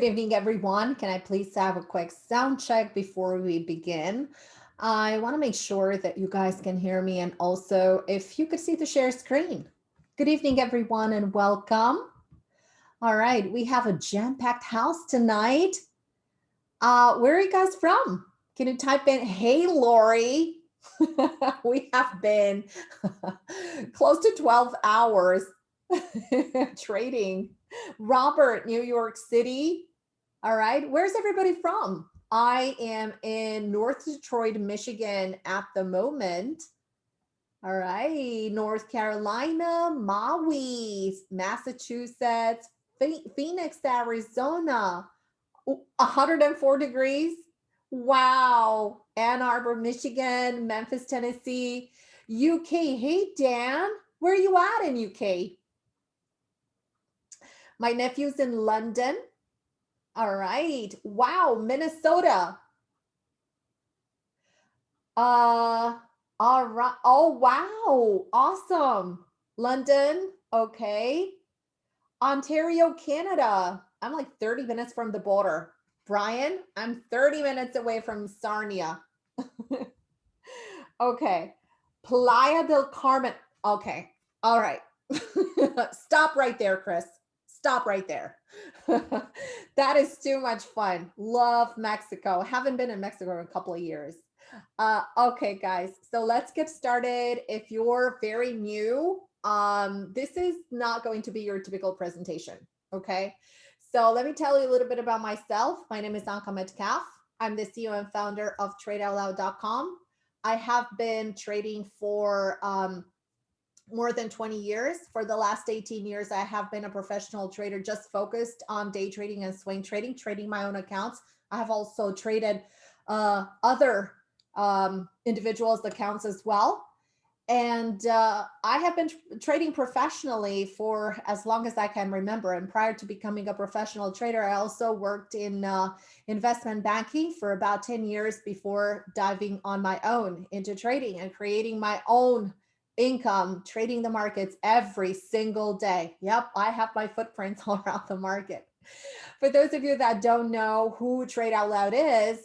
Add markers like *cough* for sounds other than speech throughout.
Good evening, everyone. Can I please have a quick sound check before we begin? I want to make sure that you guys can hear me and also if you could see the share screen. Good evening, everyone, and welcome. All right, we have a jam-packed house tonight. Uh, where are you guys from? Can you type in, hey, Lori? *laughs* we have been *laughs* close to 12 hours *laughs* trading Robert, New York City. All right. Where's everybody from? I am in North Detroit, Michigan at the moment. All right. North Carolina, Maui, Massachusetts, Phoenix, Arizona, 104 degrees. Wow. Ann Arbor, Michigan, Memphis, Tennessee, UK. Hey, Dan, where are you at in UK? My nephew's in London. All right. Wow, Minnesota. Uh, all right. Oh, wow. Awesome. London. Okay. Ontario, Canada. I'm like 30 minutes from the border. Brian, I'm 30 minutes away from Sarnia. *laughs* okay. Playa del Carmen. Okay. All right. *laughs* Stop right there, Chris stop right there. *laughs* that is too much fun. Love Mexico. Haven't been in Mexico in a couple of years. Uh, okay, guys, so let's get started. If you're very new, um, this is not going to be your typical presentation, okay? So let me tell you a little bit about myself. My name is Anka Metcalf. I'm the CEO and founder of TradeOutloud.com. I have been trading for um, more than 20 years. For the last 18 years, I have been a professional trader just focused on day trading and swing trading, trading my own accounts. I have also traded uh, other um, individuals' accounts as well. And uh, I have been trading professionally for as long as I can remember. And prior to becoming a professional trader, I also worked in uh, investment banking for about 10 years before diving on my own into trading and creating my own income, trading the markets every single day. Yep, I have my footprints *laughs* all around the market. For those of you that don't know who Trade Out Loud is,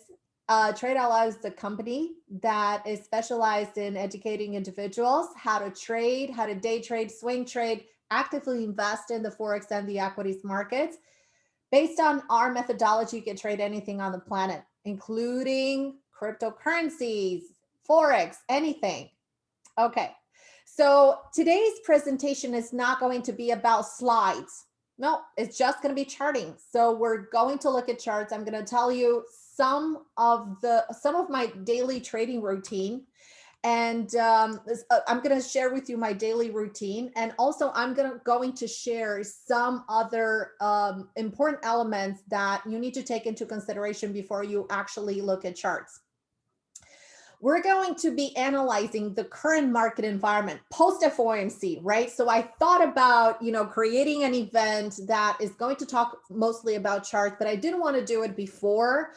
uh, Trade Out Loud is a company that is specialized in educating individuals how to trade, how to day trade, swing trade, actively invest in the Forex and the equities markets. Based on our methodology, you can trade anything on the planet, including cryptocurrencies, Forex, anything. Okay, so today's presentation is not going to be about slides. No, it's just going to be charting. So we're going to look at charts. I'm going to tell you some of the some of my daily trading routine. And um, uh, I'm going to share with you my daily routine. And also I'm going to going to share some other um, important elements that you need to take into consideration before you actually look at charts we're going to be analyzing the current market environment post FOMC, right? So I thought about, you know, creating an event that is going to talk mostly about charts, but I didn't want to do it before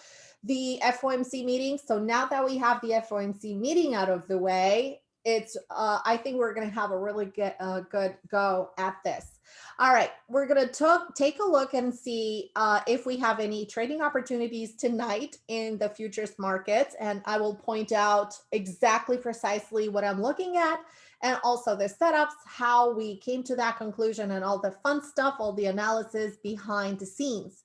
the FOMC meeting. So now that we have the FOMC meeting out of the way, it's, uh, I think we're going to have a really good, uh, good go at this. All right, we're going to take a look and see uh, if we have any trading opportunities tonight in the futures markets. And I will point out exactly precisely what I'm looking at and also the setups, how we came to that conclusion and all the fun stuff, all the analysis behind the scenes.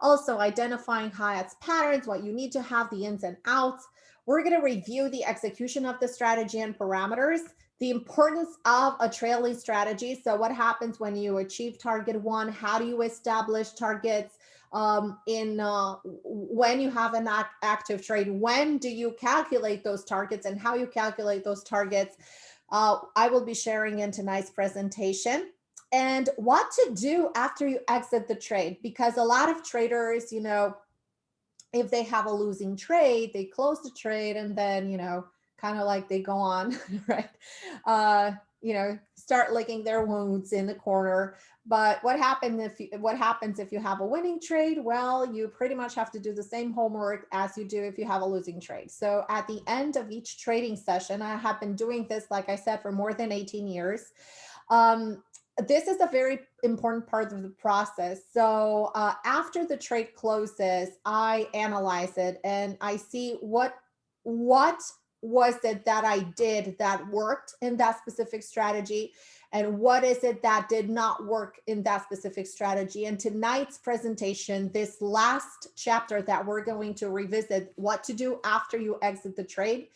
Also identifying Hyatt's patterns, what you need to have, the ins and outs. We're going to review the execution of the strategy and parameters the importance of a trailing strategy. So what happens when you achieve target one? How do you establish targets um, in uh, when you have an act active trade? When do you calculate those targets and how you calculate those targets? Uh, I will be sharing in tonight's presentation and what to do after you exit the trade because a lot of traders, you know, if they have a losing trade, they close the trade and then, you know, kind of like they go on, *laughs* right? Uh, you know, start licking their wounds in the corner. But what happens if you, what happens if you have a winning trade? Well, you pretty much have to do the same homework as you do if you have a losing trade. So at the end of each trading session, I have been doing this, like I said, for more than 18 years. Um, this is a very important part of the process. So uh, after the trade closes, I analyze it and I see what what was it that I did that worked in that specific strategy and what is it that did not work in that specific strategy. And tonight's presentation, this last chapter that we're going to revisit what to do after you exit the trade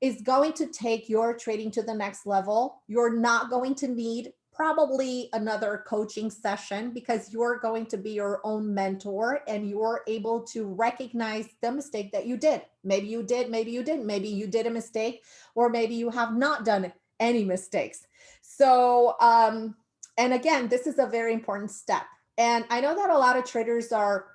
is going to take your trading to the next level. You're not going to need probably another coaching session because you're going to be your own mentor and you're able to recognize the mistake that you did. Maybe you did, maybe you didn't, maybe you did a mistake, or maybe you have not done any mistakes. So, um, and again, this is a very important step. And I know that a lot of traders are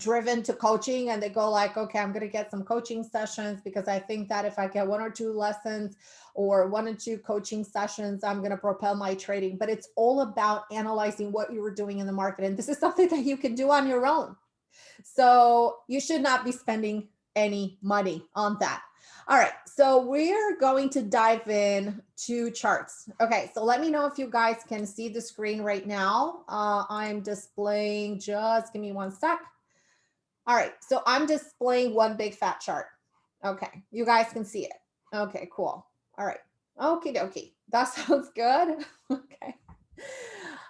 driven to coaching and they go like, okay, I'm going to get some coaching sessions because I think that if I get one or two lessons or one or two coaching sessions, I'm going to propel my trading. But it's all about analyzing what you were doing in the market. And this is *laughs* something that you can do on your own. So you should not be spending any money on that. All right, so we're going to dive in to charts. Okay, so let me know if you guys can see the screen right now. Uh, I'm displaying, just give me one sec. All right, so I'm displaying one big fat chart. Okay, you guys can see it. Okay, cool. All right, okay, dokie. *laughs* That sounds good. *laughs* okay.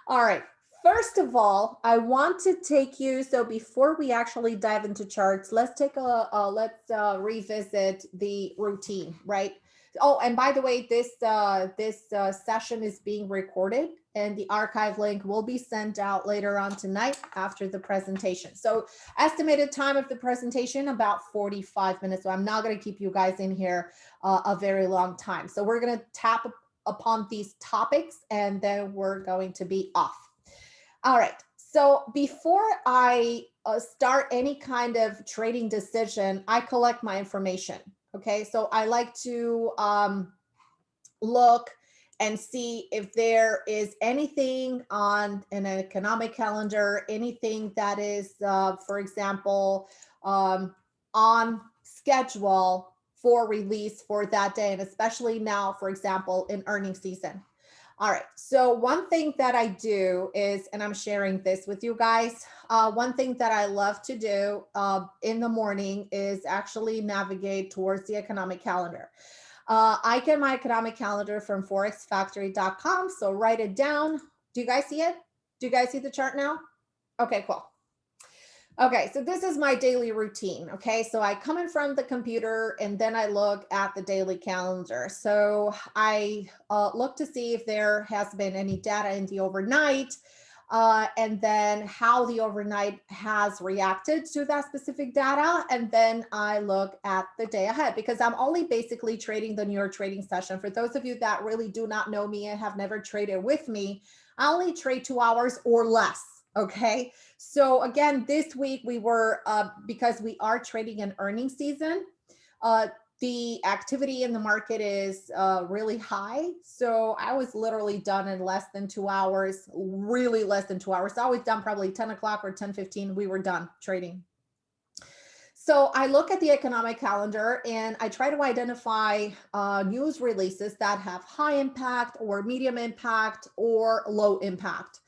All right, first of all, I want to take you, so before we actually dive into charts, let's take a, let's uh, revisit the routine, right? Oh, and by the way, this uh, this uh, session is being recorded and the archive link will be sent out later on tonight after the presentation. So estimated time of the presentation, about 45 minutes. So I'm not gonna keep you guys in here uh, a very long time. So we're gonna tap upon these topics and then we're going to be off. All right, so before I uh, start any kind of trading decision, I collect my information. Okay, so I like to um, look and see if there is anything on an economic calendar, anything that is, uh, for example, um, on schedule for release for that day, and especially now, for example, in earning season. All right, so one thing that I do is, and I'm sharing this with you guys, uh, one thing that I love to do uh, in the morning is actually navigate towards the economic calendar. Uh, I get my economic calendar from forexfactory.com, so write it down. Do you guys see it? Do you guys see the chart now? Okay, cool. Okay, so this is my daily routine. Okay, so I come in from the computer and then I look at the daily calendar. So I uh, look to see if there has been any data in the overnight uh, and then how the overnight has reacted to that specific data. And then I look at the day ahead because I'm only basically trading the New York trading session. For those of you that really do not know me and have never traded with me, I only trade two hours or less. Okay. So again, this week we were, uh, because we are trading in earnings season, uh, the activity in the market is uh, really high. So I was literally done in less than two hours, really less than two hours. I was done probably 10 o'clock or 10, 15. We were done trading. So I look at the economic calendar and I try to identify uh, news releases that have high impact or medium impact or low impact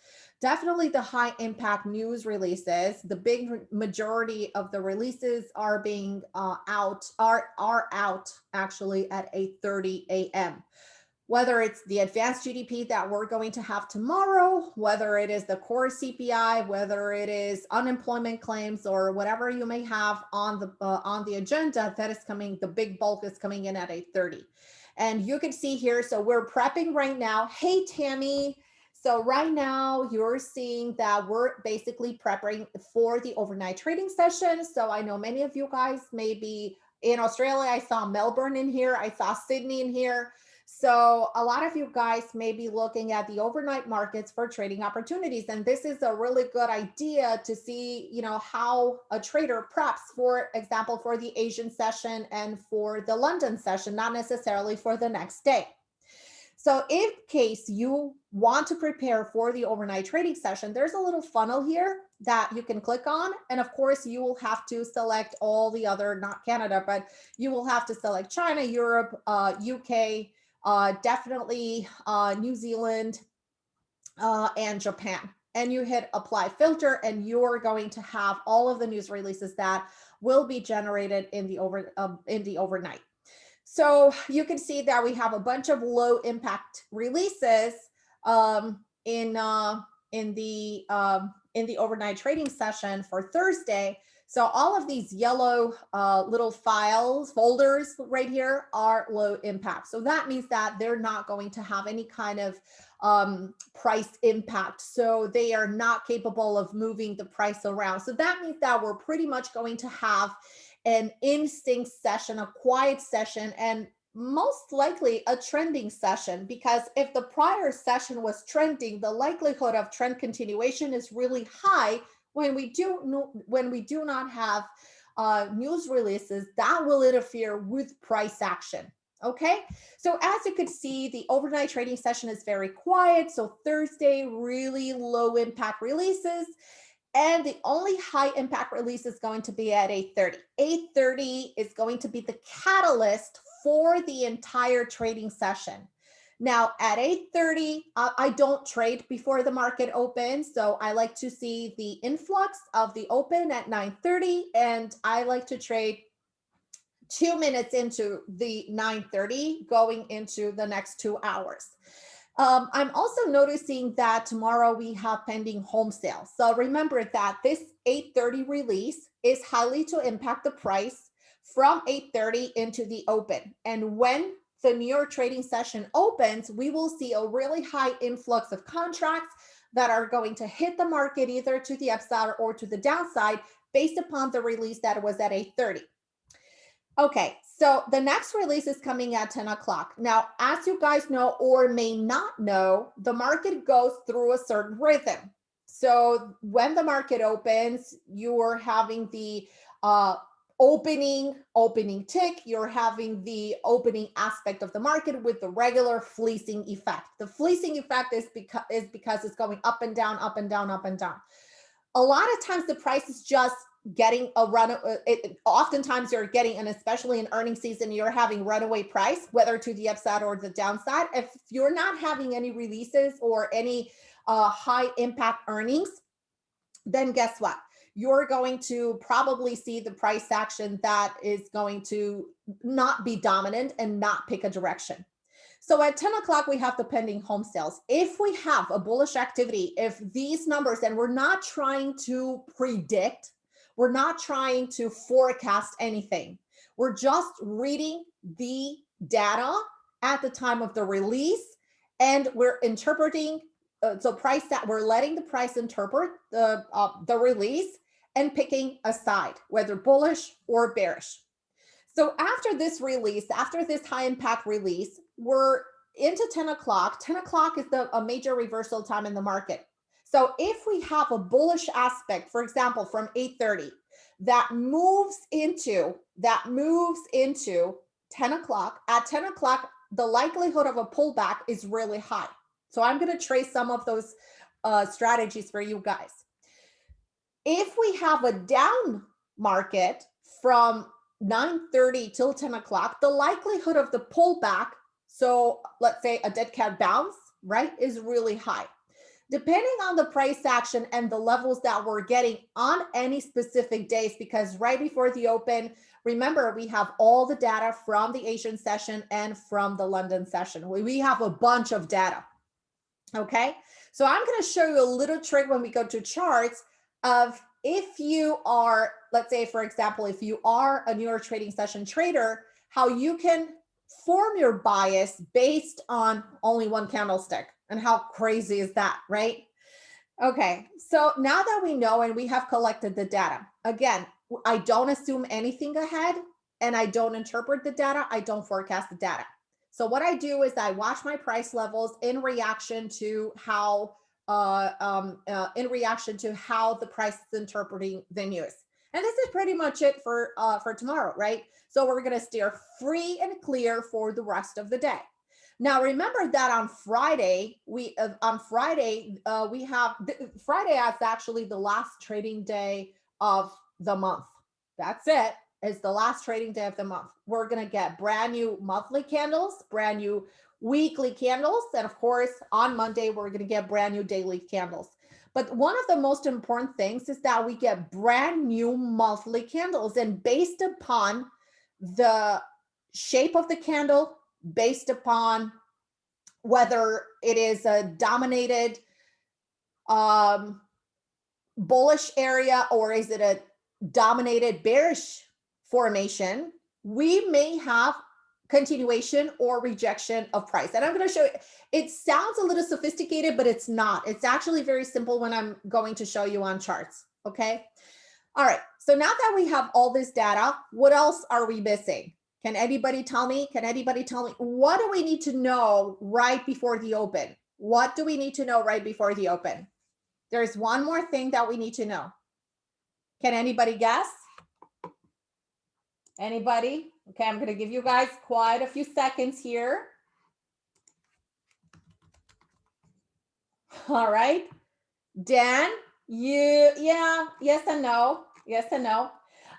definitely the high impact news releases the big majority of the releases are being uh, out are are out actually at 8:30 a.m whether it's the advanced GDP that we're going to have tomorrow, whether it is the core CPI, whether it is unemployment claims or whatever you may have on the uh, on the agenda that is coming, the big bulk is coming in at 8:30. And you can see here, so we're prepping right now. Hey, Tammy, so right now you're seeing that we're basically preparing for the overnight trading session. So I know many of you guys may be in Australia. I saw Melbourne in here. I saw Sydney in here. So a lot of you guys may be looking at the overnight markets for trading opportunities. And this is a really good idea to see, you know, how a trader preps, for example, for the Asian session and for the London session, not necessarily for the next day. So in case you want to prepare for the overnight trading session, there's a little funnel here that you can click on. And of course, you will have to select all the other, not Canada, but you will have to select China, Europe, uh, UK, uh, definitely uh, New Zealand, uh, and Japan. And you hit apply filter and you're going to have all of the news releases that will be generated in the over um, in the overnight. So you can see that we have a bunch of low impact releases um, in uh, in the um, in the overnight trading session for Thursday. So all of these yellow uh, little files, folders right here are low impact. So that means that they're not going to have any kind of um, price impact. So they are not capable of moving the price around. So that means that we're pretty much going to have an instinct session, a quiet session, and most likely a trending session because if the prior session was trending, the likelihood of trend continuation is really high when we do when we do not have uh, news releases that will interfere with price action. Okay, so as you could see, the overnight trading session is very quiet. So Thursday, really low impact releases. And the only high impact release is going to be at 8.30. 8.30 is going to be the catalyst for the entire trading session. Now at 8.30, uh, I don't trade before the market opens. So I like to see the influx of the open at 9.30 and I like to trade two minutes into the 9.30 going into the next two hours. Um, I'm also noticing that tomorrow we have pending home sales. So remember that this 8.30 release is highly to impact the price from 8.30 into the open. And when the New York trading session opens, we will see a really high influx of contracts that are going to hit the market either to the upside or to the downside based upon the release that was at 8.30. Okay, so the next release is coming at 10 o'clock. Now, as you guys know or may not know, the market goes through a certain rhythm. So when the market opens, you're having the uh, opening, opening tick, you're having the opening aspect of the market with the regular fleecing effect. The fleecing effect is because, is because it's going up and down, up and down, up and down. A lot of times the price is just getting a run uh, it, oftentimes you're getting and especially in earning season you're having runaway price whether to the upside or the downside. If you're not having any releases or any uh, high impact earnings then guess what? You're going to probably see the price action that is going to not be dominant and not pick a direction. So at 10 o'clock, we have the pending home sales. If we have a bullish activity, if these numbers, and we're not trying to predict we're not trying to forecast anything. We're just reading the data at the time of the release and we're interpreting uh, so price that we're letting the price interpret the uh, the release and picking a side whether bullish or bearish. So after this release after this high impact release we're into 10 o'clock. 10 o'clock is the a major reversal time in the market so if we have a bullish aspect, for example, from 8.30, that moves into, that moves into 10 o'clock, at 10 o'clock, the likelihood of a pullback is really high. So I'm going to trace some of those uh, strategies for you guys. If we have a down market from 9.30 till 10 o'clock, the likelihood of the pullback, so let's say a dead cat bounce, right, is really high depending on the price action and the levels that we're getting on any specific days, because right before the open, remember, we have all the data from the Asian session and from the London session. We have a bunch of data. Okay, so I'm going to show you a little trick when we go to charts of if you are, let's say, for example, if you are a New York trading session trader, how you can form your bias based on only one candlestick. And how crazy is that, right? Okay, so now that we know and we have collected the data, again, I don't assume anything ahead and I don't interpret the data, I don't forecast the data. So what I do is I watch my price levels in reaction to how uh, um, uh, in reaction to how the price is interpreting the news. And this is pretty much it for uh, for tomorrow, right? So we're going to steer free and clear for the rest of the day. Now, remember that on Friday, we uh, on Friday, uh, we have Friday is actually the last trading day of the month. That's it. It's the last trading day of the month. We're going to get brand new monthly candles, brand new weekly candles. And of course, on Monday, we're going to get brand new daily candles. But one of the most important things is that we get brand new monthly candles. And based upon the shape of the candle, based upon whether it is a dominated um, bullish area or is it a dominated bearish formation, we may have continuation or rejection of price. And I'm going to show you, it sounds a little sophisticated, but it's not. It's actually very simple when I'm going to show you on charts. Okay. All right. So now that we have all this data, what else are we missing? Can anybody tell me? Can anybody tell me what do we need to know right before the open? What do we need to know right before the open? There's one more thing that we need to know. Can anybody guess? Anybody? Okay, I'm going to give you guys quite a few seconds here. All right. Dan, you, yeah, yes and no. Yes and no.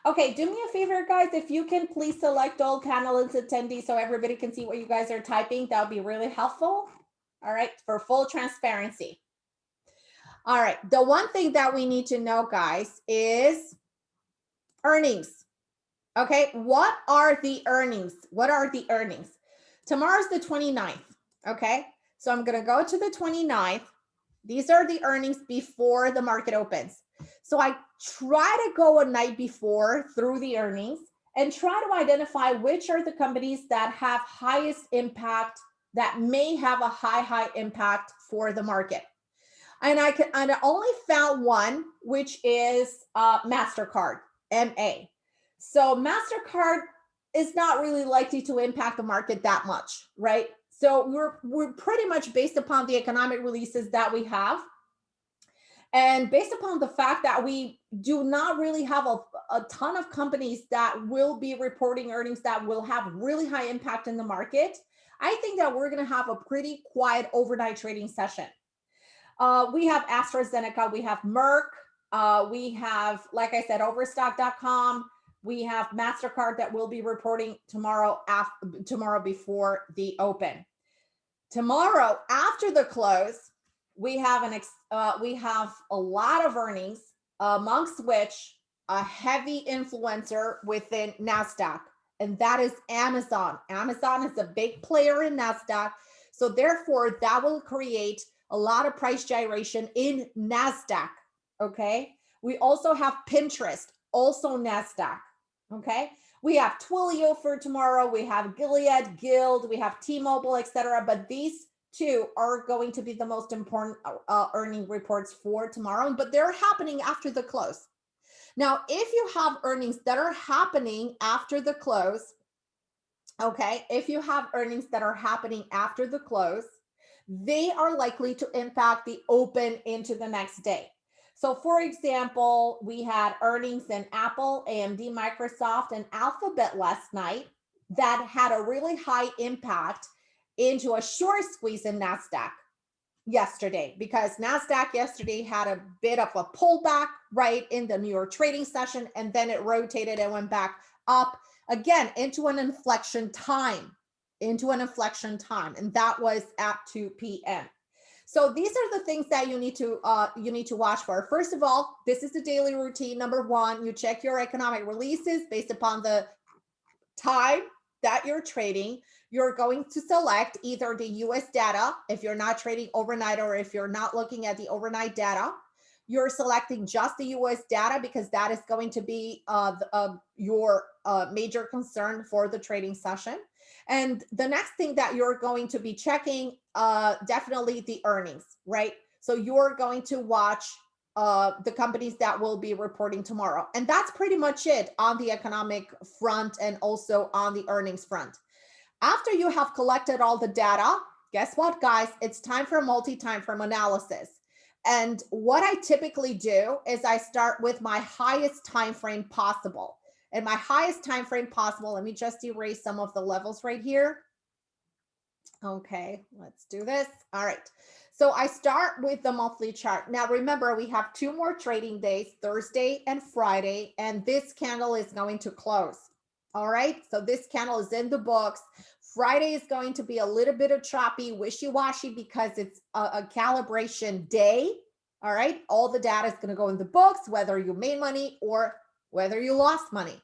Okay, do me a favor, guys. If you can please select all panelists attendees so everybody can see what you guys are typing, that would be really helpful. All right, for full transparency. All right, the one thing that we need to know, guys, is earnings. Okay, what are the earnings? What are the earnings? Tomorrow's the 29th. Okay, so I'm to go to the 29th. These are the earnings before the market opens. So I try to go a night before through the earnings and try to identify which are the companies that have highest impact that may have a high, high impact for the market. And I can and I only found one, which is uh, MasterCard, MA. So MasterCard is not really likely to impact the market that much, right? So we're we're pretty much based upon the economic releases that we have. And based upon the fact that we do not really have a, a ton of companies that will be reporting earnings that will have really high impact in the market, I think that we're going to have a pretty quiet overnight trading session. Uh, we have AstraZeneca, we have Merck, uh, we have, like I said, Overstock.com, we have MasterCard that will be reporting tomorrow after tomorrow before the open. Tomorrow after the close, we have an uh, we have a lot of earnings, amongst which a heavy influencer within Nasdaq, and that is Amazon. Amazon is a big player in Nasdaq, so therefore that will create a lot of price gyration in Nasdaq. Okay, we also have Pinterest, also Nasdaq. Okay. We have Twilio for tomorrow. We have Gilead, Guild, we have T-Mobile, etc. But these two are going to be the most important uh, uh, earning reports for tomorrow, but they're happening after the close. Now, if you have earnings that are happening after the close, okay, if you have earnings that are happening after the close, they are likely to impact the open into the next day. So for example, we had earnings in Apple, AMD, Microsoft, and Alphabet last night that had a really high impact into a short squeeze in NASDAQ yesterday because NASDAQ yesterday had a bit of a pullback right in the New York trading session and then it rotated and went back up again into an inflection time into an inflection time and that was at 2 p.m. So these are the things that you need to uh, you need to watch for. First of all, this is the daily routine. Number one, you check your economic releases based upon the time that you're trading. You're going to select either the US data if you're not trading overnight or if you're not looking at the overnight data. You're selecting just the US data because that is going to be uh, the, uh, your uh, major concern for the trading session. And the next thing that you're going to be checking, uh, definitely the earnings, right? So you're going to watch uh, the companies that will be reporting tomorrow. And that's pretty much it on the economic front and also on the earnings front. After you have collected all the data, guess what, guys? It's time for multi-time frame analysis. And what I typically do is I start with my highest time frame possible and my highest time frame possible. Let me just erase some of the levels right here. Okay, let's do this. All right. So I start with the monthly chart. Now, remember, we have two more trading days, Thursday and Friday, and this candle is going to close. All right. So this candle is in the books Friday is going to be a little bit of choppy, wishy-washy because it's a, a calibration day. All right. All the data is going to go in the books, whether you made money or whether you lost money.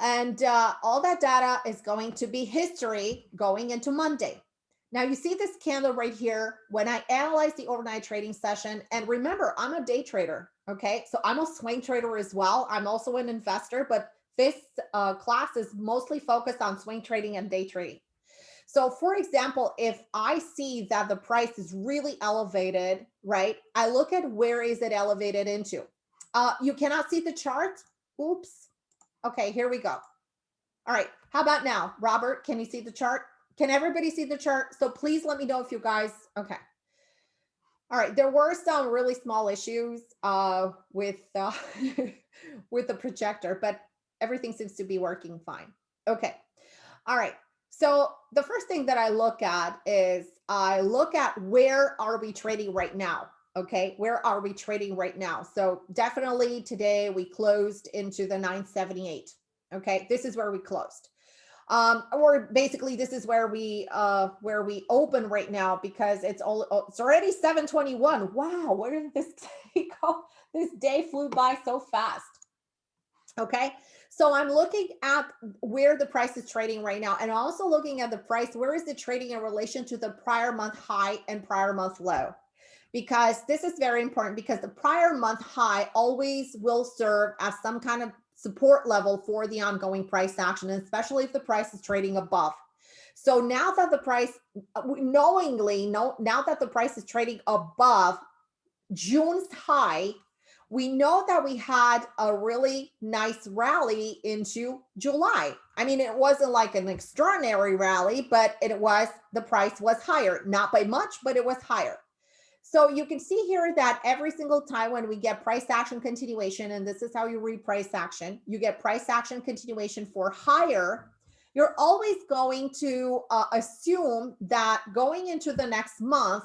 And uh, all that data is going to be history going into Monday. Now you see this candle right here when I analyze the overnight trading session. And remember, I'm a day trader. Okay. So I'm a swing trader as well. I'm also an investor, but this uh, class is mostly focused on swing trading and day trading. So for example, if I see that the price is really elevated, right? I look at where is it elevated into. Uh, you cannot see the chart. Oops. Okay, here we go. All right. How about now? Robert, can you see the chart? Can everybody see the chart? So please let me know if you guys, okay. All right, there were some really small issues uh, with uh, *laughs* with the projector, but everything seems to be working fine. Okay, all right. So the first thing that I look at is I look at where are we trading right now? Okay, where are we trading right now? So definitely today we closed into the 978. Okay, this is where we closed um, or basically this is where we uh, where we open right now because it's all oh, it's already 721. Wow, where did this *laughs* day go? This day flew by so fast. Okay, so I'm looking at where the price is trading right now and also looking at the price, where is it trading in relation to the prior month high and prior month low? Because this is very important because the prior month high always will serve as some kind of support level for the ongoing price action, especially if the price is trading above. So now that the price, uh, knowingly, no, now that the price is trading above June's high, we know that we had a really nice rally into July. I mean, it wasn't like an extraordinary rally, but it was, the price was higher, not by much, but it was higher. So you can see here that every single time when we get price action continuation, and this is how you read price action, you get price action continuation for higher, you're always going to uh, assume that going into the next month,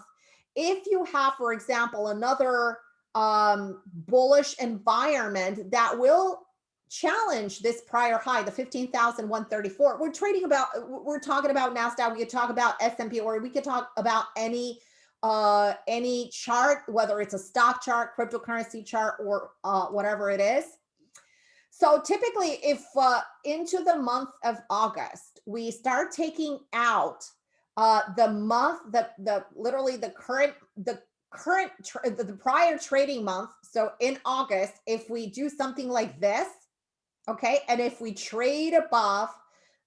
if you have, for example, another um, bullish environment that will challenge this prior high, the 15,134. We're trading about, we're talking about NASDAQ, we could talk about S&P, or we could talk about any uh, any chart, whether it's a stock chart, cryptocurrency chart, or uh, whatever it is. So typically, if uh, into the month of August, we start taking out uh, the month, the the literally the current the current the, prior trading month. So in August, if we do something like this, okay, and if we trade above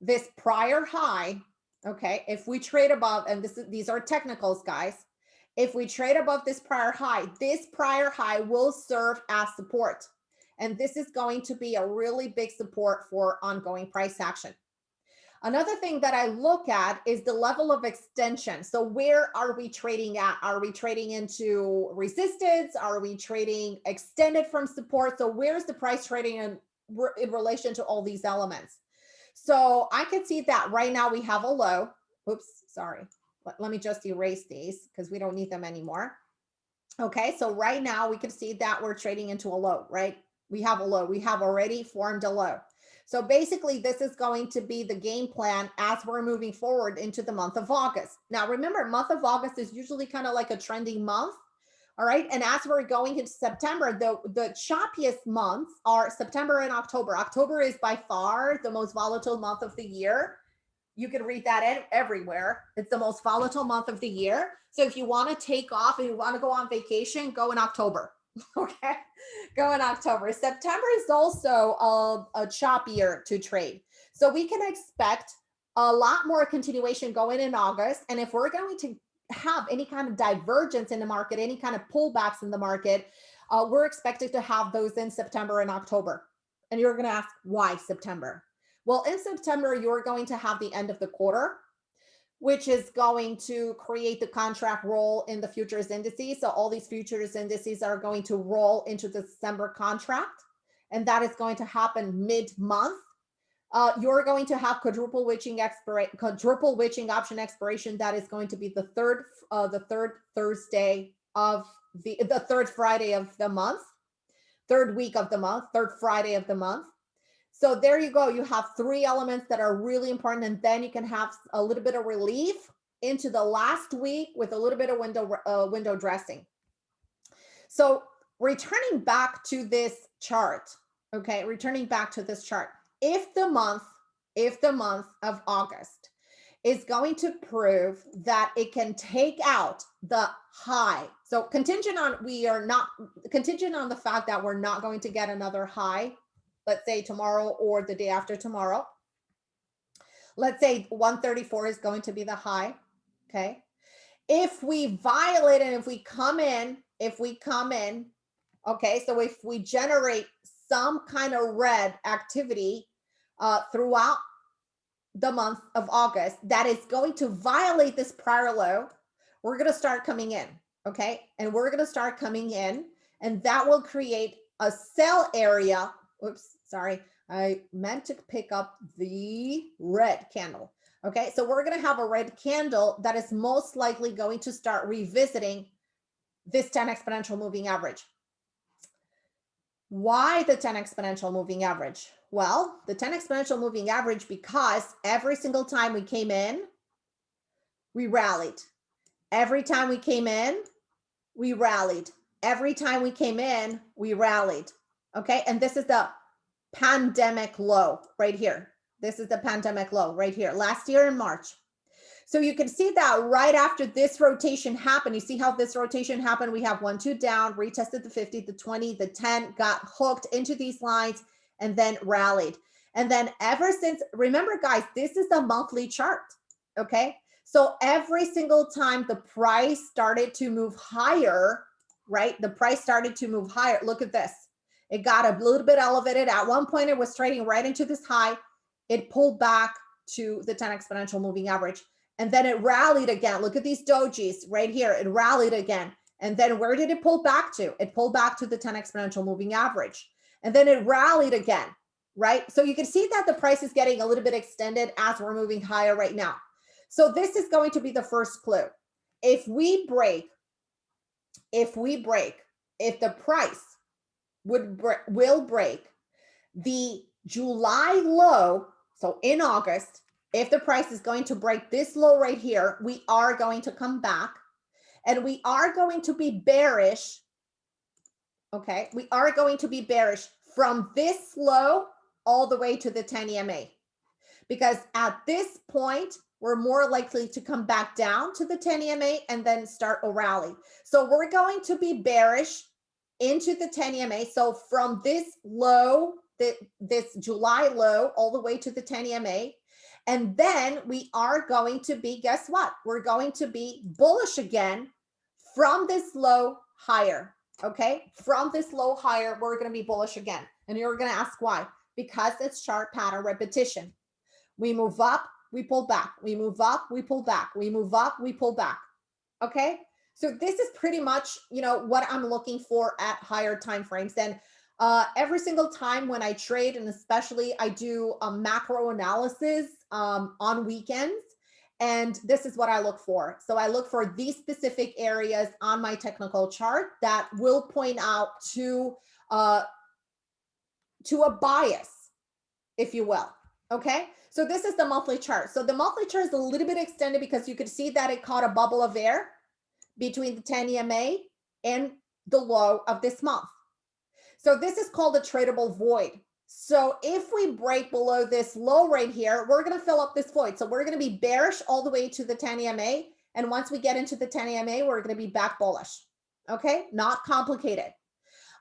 this prior high, okay, if we trade above, and this is these are technicals, guys if we trade above this prior high, this prior high will serve as support. And this is going to be a really big support for ongoing price action. Another thing that I look at is the level of extension. So where are we trading at? Are we trading into resistance? Are we trading extended from support? So where's the price trading in, in relation to all these elements? So I can see that right now we have a low. Oops, sorry let, let me just erase these because we don't need them anymore. Okay, so right now we can see that we're trading into a low, right? We have a low, we have already formed a low. So basically this is going to be the game plan as we're moving forward into the month of August. Now remember, month of August is usually kind of like a trending month. All right. And as we're going into September, the, the choppiest months are September and October. October is by far the most volatile month of the year. You can read that everywhere. It's the most volatile month of the year. So if you want to take off and you want to go on vacation, go in October. *laughs* Okay, go in October. September is also a, a choppier to trade. So we can expect a lot more continuation going in August. And if we're going to have any kind of divergence in the market, any kind of pullbacks in the market, uh, we're expected to have those in September and October. And you're going to ask why September? Well, in September, you're going to have the end of the quarter, which is going to create the contract roll in the futures indices. So all these futures indices are going to roll into the December contract, and that is going to happen mid-month. Uh, you're going to have quadruple witching expiration, quadruple witching option expiration. That is going to be the third, uh, the third Thursday of the the third Friday of the month, third week of the month, third Friday of the month. So there you go. You have three elements that are really important. And then you can have a little bit of relief into the last week with a little bit of window, uh, window dressing. So returning back to this chart, okay, returning back to this chart, if the month, if the month of August is going to prove that it can take out the high. So contingent on we are not contingent on the fact that we're not going to get another high let's say tomorrow or the day after tomorrow. Let's say 134 is going to be the high, okay? If we violate and if we come in, if we come in, okay, so if we generate some kind of red activity uh, throughout the month of August that is going to violate this prior low, we're going to start coming in, okay? And we're going to start coming in and that will create a sell area Oops, sorry. I meant to pick up the red candle. Okay, so we're going to have a red candle that is most likely going to start revisiting this 10 exponential moving average. Why the 10 exponential moving average? Well, the 10 exponential moving average because every single time we came in, we rallied. Every time we came in, we rallied. Every time we came in, we rallied. Okay. And this is the pandemic low right here. This is the pandemic low right here last year in March. So you can see that right after this rotation happened, you see how this rotation happened. We have one, two down, retested the 50, the 20, the 10, got hooked into these lines and then rallied. And then ever since, remember guys, this is a monthly chart. Okay. So every single time the price started to move higher, right? The price started to move higher. Look at this. It got a little bit elevated. At one point, it was trading right into this high. It pulled back to the 10 exponential moving average. And then it rallied again. Look at these dojis right here. It rallied again. And then where did it pull back to? It pulled back to the 10 exponential moving average. And then it rallied again, right? So you can see that the price is getting a little bit extended as we're moving higher right now. So this is going to be the first clue. If we break, if we break, if the price would will break the July low. So in August, if the price is going to break this low right here, we are going to come back and we are going to be bearish. Okay, we are going to be bearish from this low all the way to the 10 EMA. Because at this point, we're more likely to come back down to the 10 EMA and then start a rally. So we're going to be bearish into the 10 EMA. So from this low, the, this July low, all the way to the 10 EMA. And then we are going to be, guess what? We're going to be bullish again from this low higher. Okay. From this low higher, we're going to be bullish again. And you're going to ask why? Because it's chart pattern repetition. We move up, we pull back. We move up, we pull back. We move up, we pull back. Okay. So this is pretty much, you know, what I'm looking for at higher time frames. And uh, every single time when I trade, and especially I do a macro analysis um, on weekends, and this is what I look for. So I look for these specific areas on my technical chart that will point out to uh, to a bias, if you will. Okay, so this is the monthly chart. So the monthly chart is a little bit extended because you could see that it caught a bubble of air between the 10 EMA and the low of this month. So this is called a tradable void. So if we break below this low right here, we're going to fill up this void. So we're going to be bearish all the way to the 10 EMA. And once we get into the 10 EMA, we're going to be back bullish. Okay, not complicated.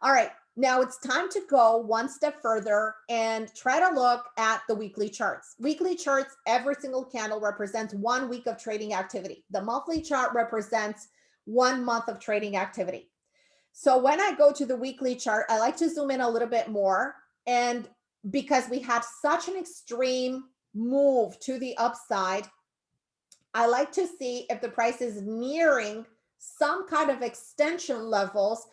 All right, now it's time to go one step further and try to look at the weekly charts. Weekly charts, every single candle represents one week of trading activity. The monthly chart represents one month of trading activity. So when I go to the weekly chart, I like to zoom in a little bit more. And because we had such an extreme move to the upside, I like to see if the price is nearing some kind of extension levels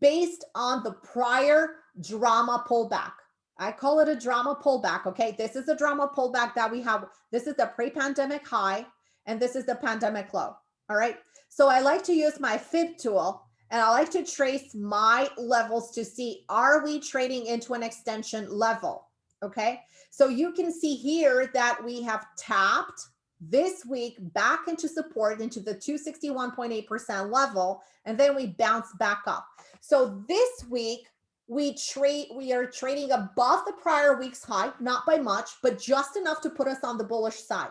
based on the prior drama pullback. I call it a drama pullback. Okay. This is a drama pullback that we have. This is the pre pandemic high, and this is the pandemic low. All right. So I like to use my fib tool and I like to trace my levels to see, are we trading into an extension level? Okay, so you can see here that we have tapped this week back into support into the 261.8% level, and then we bounce back up. So this week, we trade we are trading above the prior week's high not by much but just enough to put us on the bullish side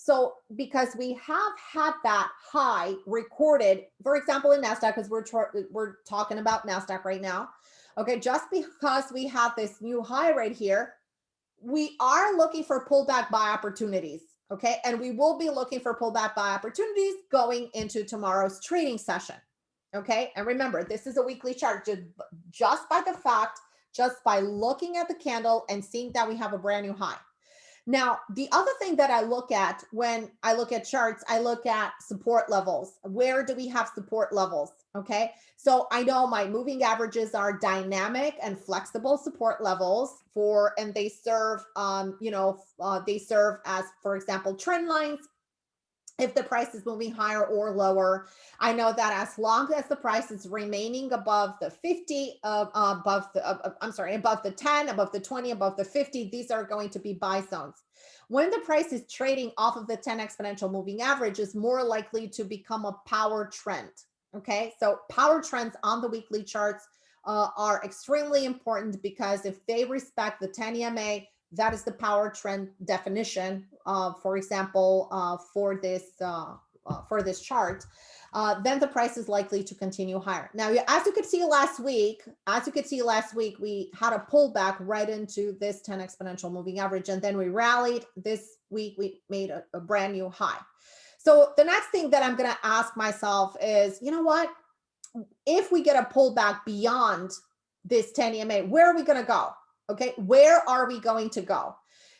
so because we have had that high recorded for example in nasdaq because we're we're talking about nasdaq right now okay just because we have this new high right here we are looking for pullback buy opportunities okay and we will be looking for pullback buy opportunities going into tomorrow's trading session Okay. And remember, this is a weekly chart just, just by the fact, just by looking at the candle and seeing that we have a brand new high. Now, the other thing that I look at when I look at charts, I look at support levels. Where do we have support levels? Okay. So I know my moving averages are dynamic and flexible support levels for, and they serve, um, you know, uh, they serve as, for example, trend lines if the price is moving higher or lower. I know that as long as the price is remaining above the 50, uh, above the, uh, I'm sorry, above the 10, above the 20, above the 50, these are going to be buy zones. When the price is trading off of the 10 exponential moving average is more likely to become a power trend. Okay, so power trends on the weekly charts uh, are extremely important because if they respect the 10 EMA, that is the power trend definition, uh, for example, uh, for this uh, uh for this chart, uh, then the price is likely to continue higher. Now, as you could see last week, as you could see last week, we had a pullback right into this 10 exponential moving average, and then we rallied. This week, we made a, a brand new high. So the next thing that I'm going to ask myself is, you know what? If we get a pullback beyond this 10 EMA, where are we going to go? Okay, where are we going to go?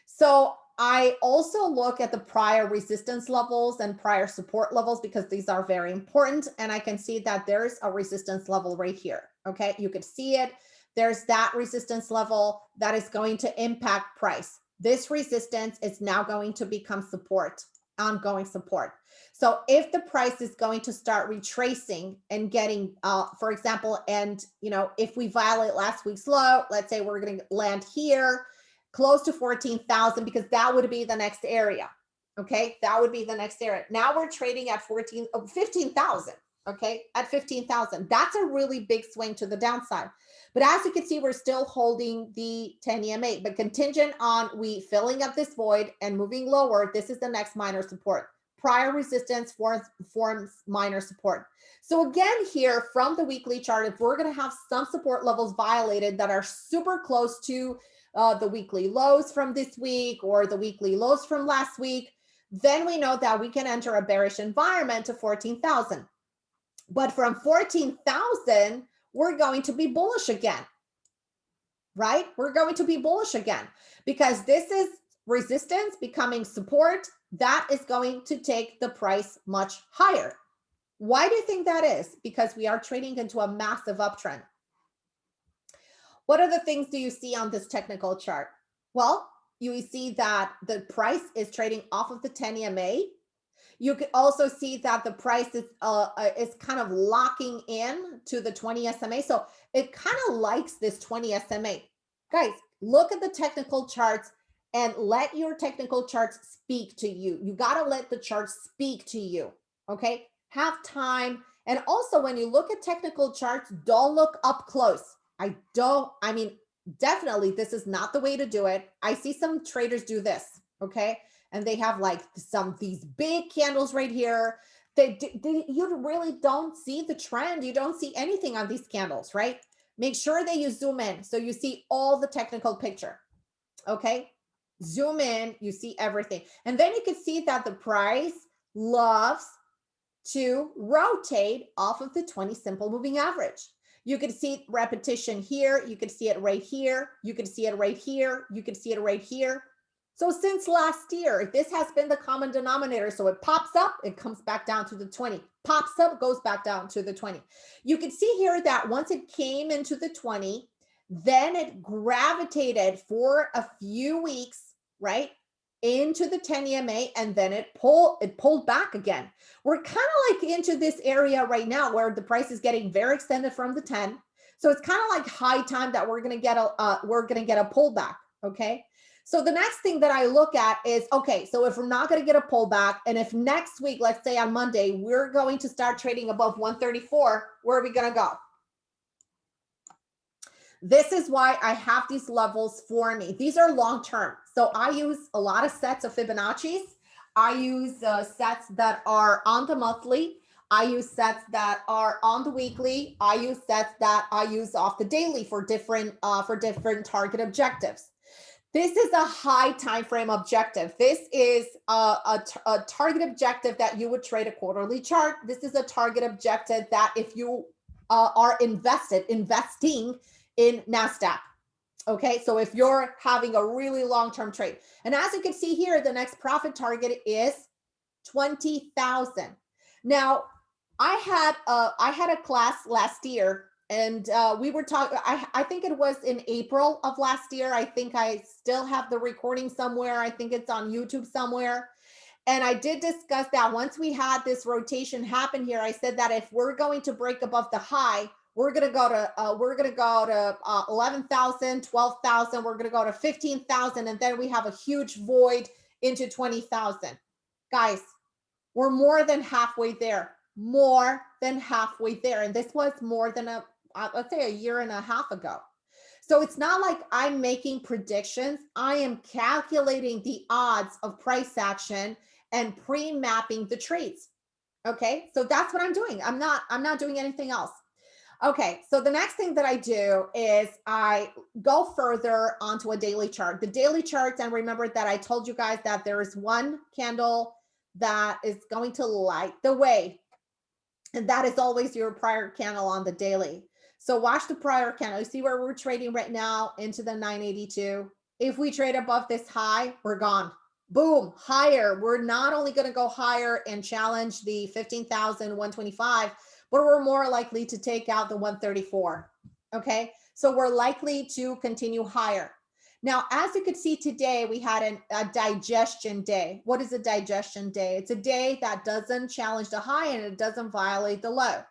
So I also look at the prior resistance levels and prior support levels because these are very important. And I can see that there's a resistance level right here. Okay, you could see it. There's that resistance level that is going to impact price. This resistance is now going to become support, ongoing support. So if the price is going to start retracing and getting, uh, for example, and you know, if we violate last week's low, let's say we're going to land here close to 14,000 because that would be the next area. Okay, that would be the next area. Now we're trading at 14, 15,000. Okay, at 15,000. That's a really big swing to the downside. But as you can see, we're still holding the 10 EMA, but contingent on we filling up this void and moving lower, this is the next minor support prior resistance forms, forms minor support. So again, here from the weekly chart, if we're going to have some support levels violated that are super close to uh, the weekly lows from this week or the weekly lows from last week, then we know that we can enter a bearish environment to 14,000. But from 14,000, we're going to be bullish again, right? We're going to be bullish again because this is resistance becoming support that is going to take the price much higher. Why do you think that is? Because we are trading into a massive uptrend. What other things do you see on this technical chart? Well, you see that the price is trading off of the 10 EMA. You could also see that the price is uh, uh is kind of locking in to the 20 SMA. So it kind of likes this 20 SMA. Guys, look at the technical charts and let your technical charts speak to you. You got to let the charts speak to you. Okay. Have time. And also, when you look at technical charts, don't look up close. I don't, I mean, definitely, this is not the way to do it. I see some traders do this. Okay. And they have like some these big candles right here. They, they, you really don't see the trend. You don't see anything on these candles, right? Make sure that you zoom in so you see all the technical picture. Okay zoom in, you see everything. And then you can see that the price loves to rotate off of the 20 simple moving average. You can see repetition here. You can see it right here. You can see it right here. You can see it right here. So since last year, this has been the common denominator. So it pops up, it comes back down to the 20, pops up, goes back down to the 20. You can see here that once it came into the 20, then it gravitated for a few weeks right? Into the 10 EMA and then it pulled it pulled back again. We're kind of like into this area right now where the price is getting very extended from the 10. So it's kind of like high time that we're going to get a uh, we're going to get a pullback. Okay. So the next thing that I look at is, okay, so if we're not going to get a pullback and if next week, let's say on Monday, we're going to start trading above 134, where are we going to go? This is why I have these levels for me. These are long-term. So I use a lot of sets of Fibonacci's. I use uh, sets that are on the monthly. I use sets that are on the weekly. I use sets that I use off the daily for different uh, for different target objectives. This is a high time frame objective. This is a, a, a, target objective that you would trade a quarterly chart. This is a target objective that if you uh, are invested, investing in NASDAQ. Okay, so if you're having a really long-term trade. And as you can see here, the next profit target is 20,000. Now, I had a, I had a class last year and uh, we were talking I, think it was in april of last year. I think i still have the recording somewhere. I think it's on youtube somewhere. And i did discuss that once we had this rotation happen here i said that if we're going to break above the high we're going to go to uh, we're going to go to uh, 11,000 12,000 we're going to go to 15,000 and then we have a huge void into 20,000 guys we're more than halfway there more than halfway there and this was more than a uh, let's say a year and a half ago. So it's not like I'm making predictions. I am calculating the odds of price action and pre-mapping the trades. Okay, so that's what I'm doing. I'm not, I'm not doing anything else. Okay, so the next thing that I do is I go further onto a daily chart. The daily charts, and remember that I told you guys that there is one candle that is going to light the way. And that is always your prior candle on the daily. So watch the prior candle. You see where we're trading right now into the 982. If we trade above this high, we're gone. Boom, higher. We're not only going to go higher and challenge the 15,125, but we're more likely to take out the 134. Okay, so we're likely to continue higher. Now, as you could see today, we had an, a digestion day. What is a digestion day? It's a day that doesn't challenge the high and it doesn't violate the low.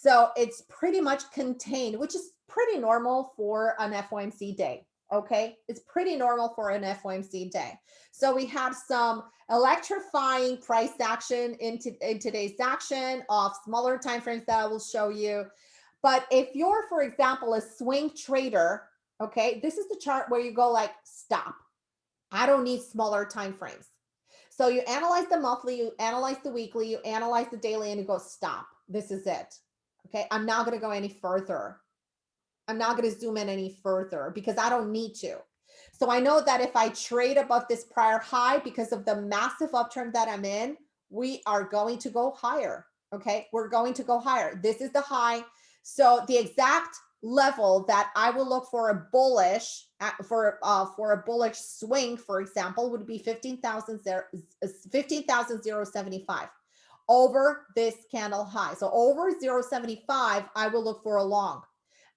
So it's pretty much contained, which is pretty normal for an FOMC day. Okay, it's pretty normal for an FOMC day. So we have some electrifying price action in, in today's action of smaller timeframes that I will show you. But if you're, for example, a swing trader, okay, this is the chart where you go like, stop. I don't need smaller time frames. So you analyze the monthly, you analyze the weekly, you analyze the daily, and you go, stop. This is it. Okay, I'm not going to go any further. I'm not going to zoom in any further because I don't need to. So I know that if I trade above this prior high because of the massive uptrend that I'm in, we are going to go higher. Okay, we're going to go higher. This is the high. So the exact level that I will look for a bullish for uh, for a bullish swing, for example, would be 15,000 15,075 over this candle high. So over 0.75, I will look for a long.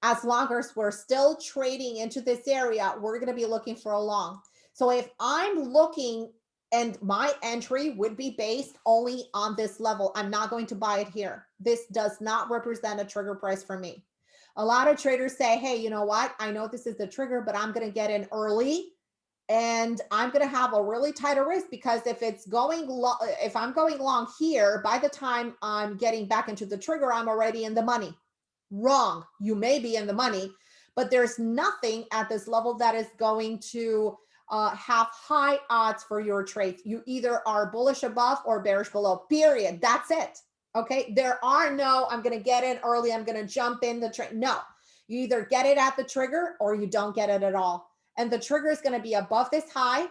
As long as we're still trading into this area, we're going to be looking for a long. So if I'm looking and my entry would be based only on this level, I'm not going to buy it here. This does not represent a trigger price for me. A lot of traders say, hey, you know what? I know this is the trigger, but I'm going to get in early and I'm going to have a really tighter risk because if it's going if I'm going long here, by the time I'm getting back into the trigger, I'm already in the money. Wrong. You may be in the money, but there's nothing at this level that is going to uh, have high odds for your trade. You either are bullish above or bearish below, period. That's it. Okay. There are no, I'm going to get in early. I'm going to jump in the trade. No, you either get it at the trigger or you don't get it at all and the trigger is going to be above this high.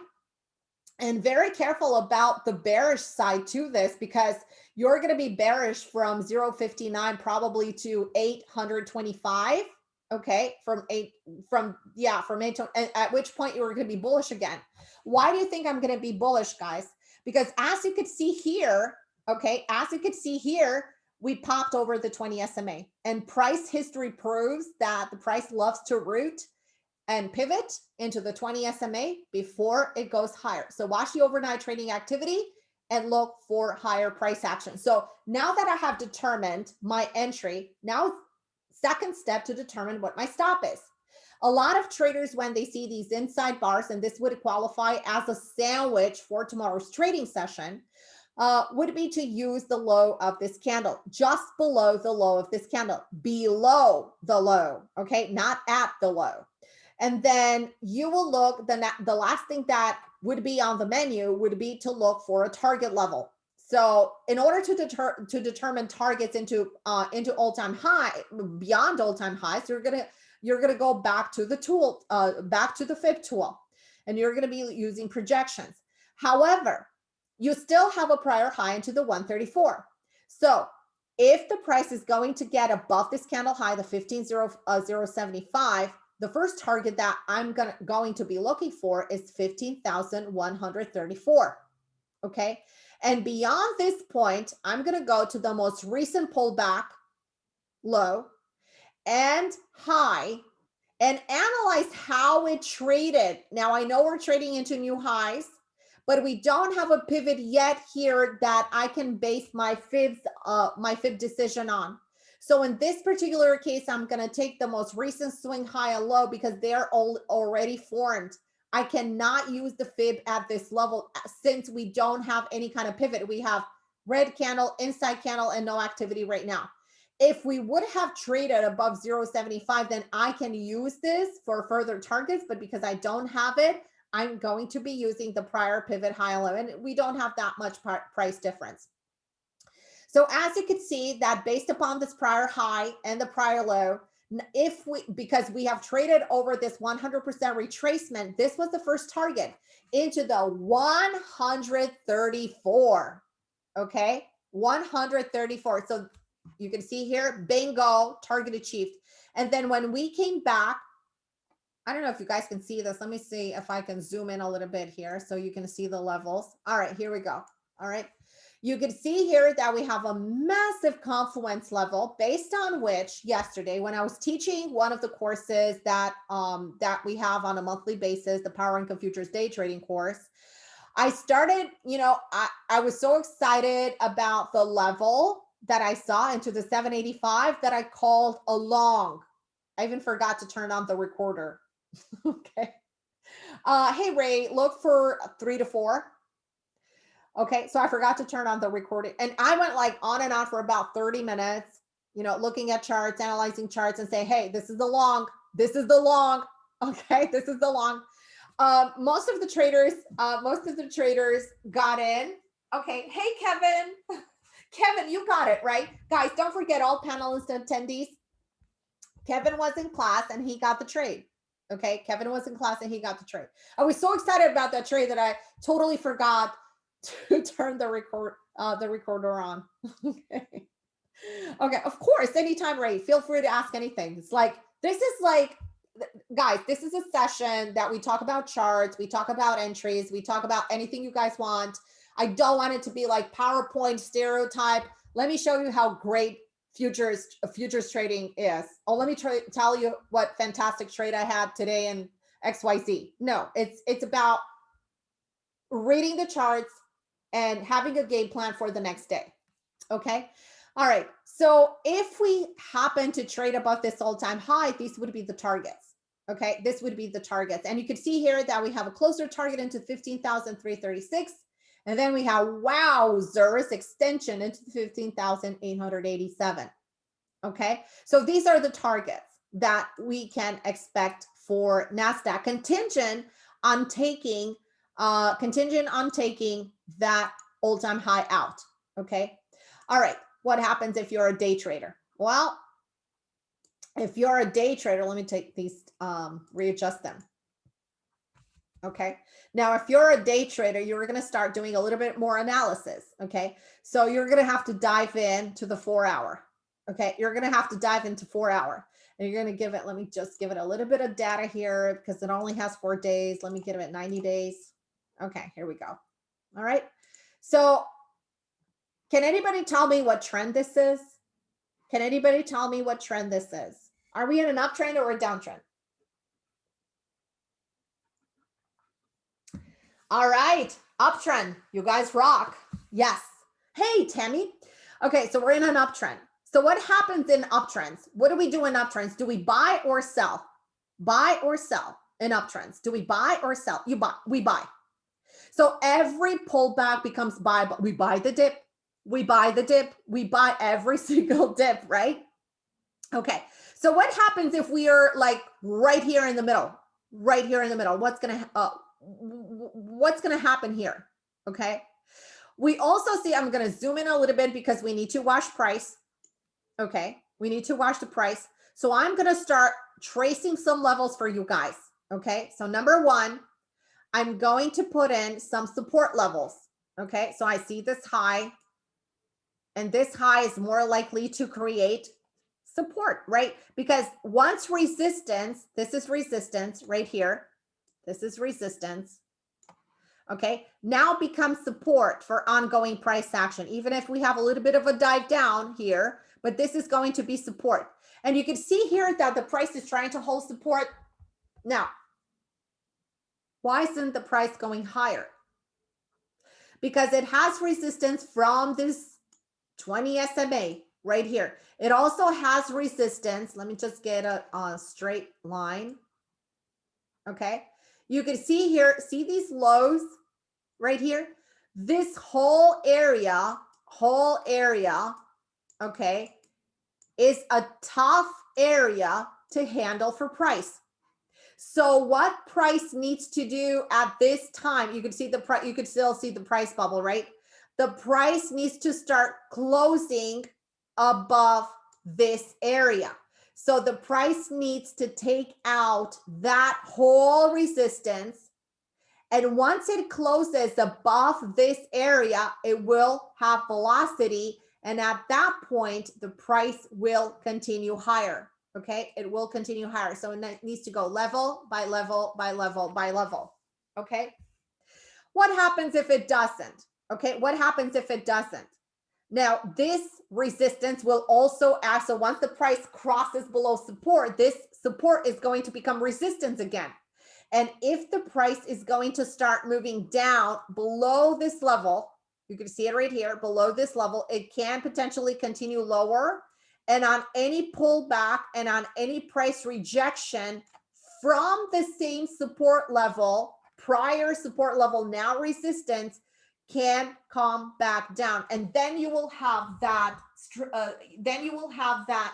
And very careful about the bearish side to this because you're going to be bearish from 059 probably to 825 okay? From eight from yeah from eight to at which point you are going to be bullish again. Why do you think i'm going to be bullish guys? Because as you could see here okay as you could see here we popped over the 20 sma and price history proves that the price loves to root and pivot into the 20 SMA before it goes higher. So watch the overnight trading activity and look for higher price action. So now that I have determined my entry, now second step to determine what my stop is. A lot of traders, when they see these inside bars, and this would qualify as a sandwich for tomorrow's trading session, uh, would be to use the low of this candle, just below the low of this candle, below the low, okay, not at the low. And then you will look, the, the last thing that would be on the menu would be to look for a target level. So in order to deter to determine targets into uh, into all-time high, beyond all-time highs, you're gonna you're gonna go back to the tool, uh, back to the fib tool, and you're gonna be using projections. However, you still have a prior high into the 134. So if the price is going to get above this candle high, the 15,075, uh, the first target that I'm gonna, going to be looking for is 15,134. Okay. And beyond this point, I'm going to go to the most recent pullback low and high and analyze how it traded. Now I know we're trading into new highs but we don't have a pivot yet here that I can base my fibs, uh, my fib decision on. So in this particular case, I'm going to take the most recent swing high and low because they're all already formed. I cannot use the fib at this level uh, since we don't have any kind of pivot. We have red candle, inside candle, and no activity right now. If we would have traded above 0.75, then I can use this for further targets. But because I don't have it, I'm going to be using the prior pivot high low and we don't have that much price difference. So as you can see that based upon this prior high and the prior low, if we, because we have traded over this 100% retracement, this was the first target into the 134, okay? 134. So you can see here, bingo, target achieved. And then when we came back I don't know if you guys can see this. Let me see if I can zoom in a little bit here so you can see the levels. All right, here we go. All right. You can see here that we have a massive confluence level based on which yesterday when I was teaching one of the courses that um, that we have on a monthly basis, the Power Income Futures Day Trading course, I started, you know, I, I was so excited about the level that I saw into the 785 that I called a long. I even forgot to turn on the recorder *laughs* okay. Uh, hey, Ray, look for three to four. Okay, so I forgot to turn on the recording. And I went like on and on for about 30 minutes, you know, looking at charts, analyzing charts and say, hey, this is the long, this is the long. *laughs* Okay, this is the long. Um, most of the traders, uh, most of the traders got in. Okay, hey, Kevin. *laughs* Kevin, you got it, right? Guys, don't forget all panelists and attendees. Kevin was in class and he got the trade. Okay, Kevin was in class and he got the trade. I was so excited about that trade that I totally forgot *laughs* to turn the record uh, the recorder on. *laughs* okay. Okay, of course, anytime, Ray, feel free to ask anything. It's like this is like guys, this is a session that we talk about charts, we talk about entries, we talk about anything you guys want. I don't want it to be like PowerPoint stereotype. Let me show you how great futures futures trading is. Oh, let me tell you what fantastic trade I had today in XYZ. No, it's it's about reading the charts and having a game plan for the next day. Okay. All right. So if we happen to trade above this all-time high, these would be the targets. Okay. This would be the targets. And you can see here that we have a closer target into 15,336 and then we have wowzers extension into 15,887. Okay, so these are the targets that we can expect for NASDAQ contingent on taking uh, contingent on taking that all-time high out. Okay. All right. What happens if you're a day trader? Well, if you're a day trader, let me take these, um, readjust them. Okay. Now, if you're a day trader, you're going to start doing a little bit more analysis. Okay. So you're going to have to dive in to the four hour. Okay. You're going to have to dive into four hour and you're going to give it, let me just give it a little bit of data here because it only has four days. Let me give it 90 days. Okay. Here we go. All right. So can anybody tell me what trend this is? Can anybody tell me what trend this is? Are we in an uptrend or a downtrend? All right, uptrend. You guys rock. Yes. Hey, Tammy. Okay, so we're in an uptrend. So what happens in uptrends? What do we do in uptrends? Do we buy or sell? Buy or sell in uptrends? Do we buy or sell? You buy, we buy. So every pullback becomes buy, we buy the dip, we buy the dip, we buy every *laughs* single dip, right? Okay. So what happens if we are like right here in the middle, right here in the middle? What's to, uh, what's to happen here? Okay. We also see, I'm to zoom in a little bit because we need to watch price. Okay. We need to watch the price. So I'm to start tracing some levels for you guys. Okay. So number one, I'm going to put in some support levels. Okay. So I see this high and this high is more likely to create support, right? Because once resistance, this is resistance right here. This is resistance. Okay, now becomes support for ongoing price action, even if we have a little bit of a dive down here, but this is going to be support. And you can see here that the price is trying to hold support. Now, why isn't the price going higher? Because it has resistance from this 20 SMA right here. It also has resistance. Let me just get a, a straight line. Okay. You can see here, see these lows right here? This whole area, whole area, okay, is a tough area to handle for price. So what price needs to do at this time, you can see the price, you could still see the price bubble, right? The price needs to start closing above this area. So the price needs to take out that whole resistance. And once it closes above this area, it will have velocity. And at that point, the price will continue higher. Okay, it will continue higher. So it needs to go level by level by level by level. Okay. What happens if it doesn't? Okay, what happens if it doesn't? Now, this resistance will also act. So once the price crosses below support, this support is going to become resistance again. And if the price is going to start moving down below this level, you can see it right here, below this level, it can potentially continue lower. And on any pullback and on any price rejection from the same support level, prior support level, now resistance, can come back down. And then you will have that uh, then you will have that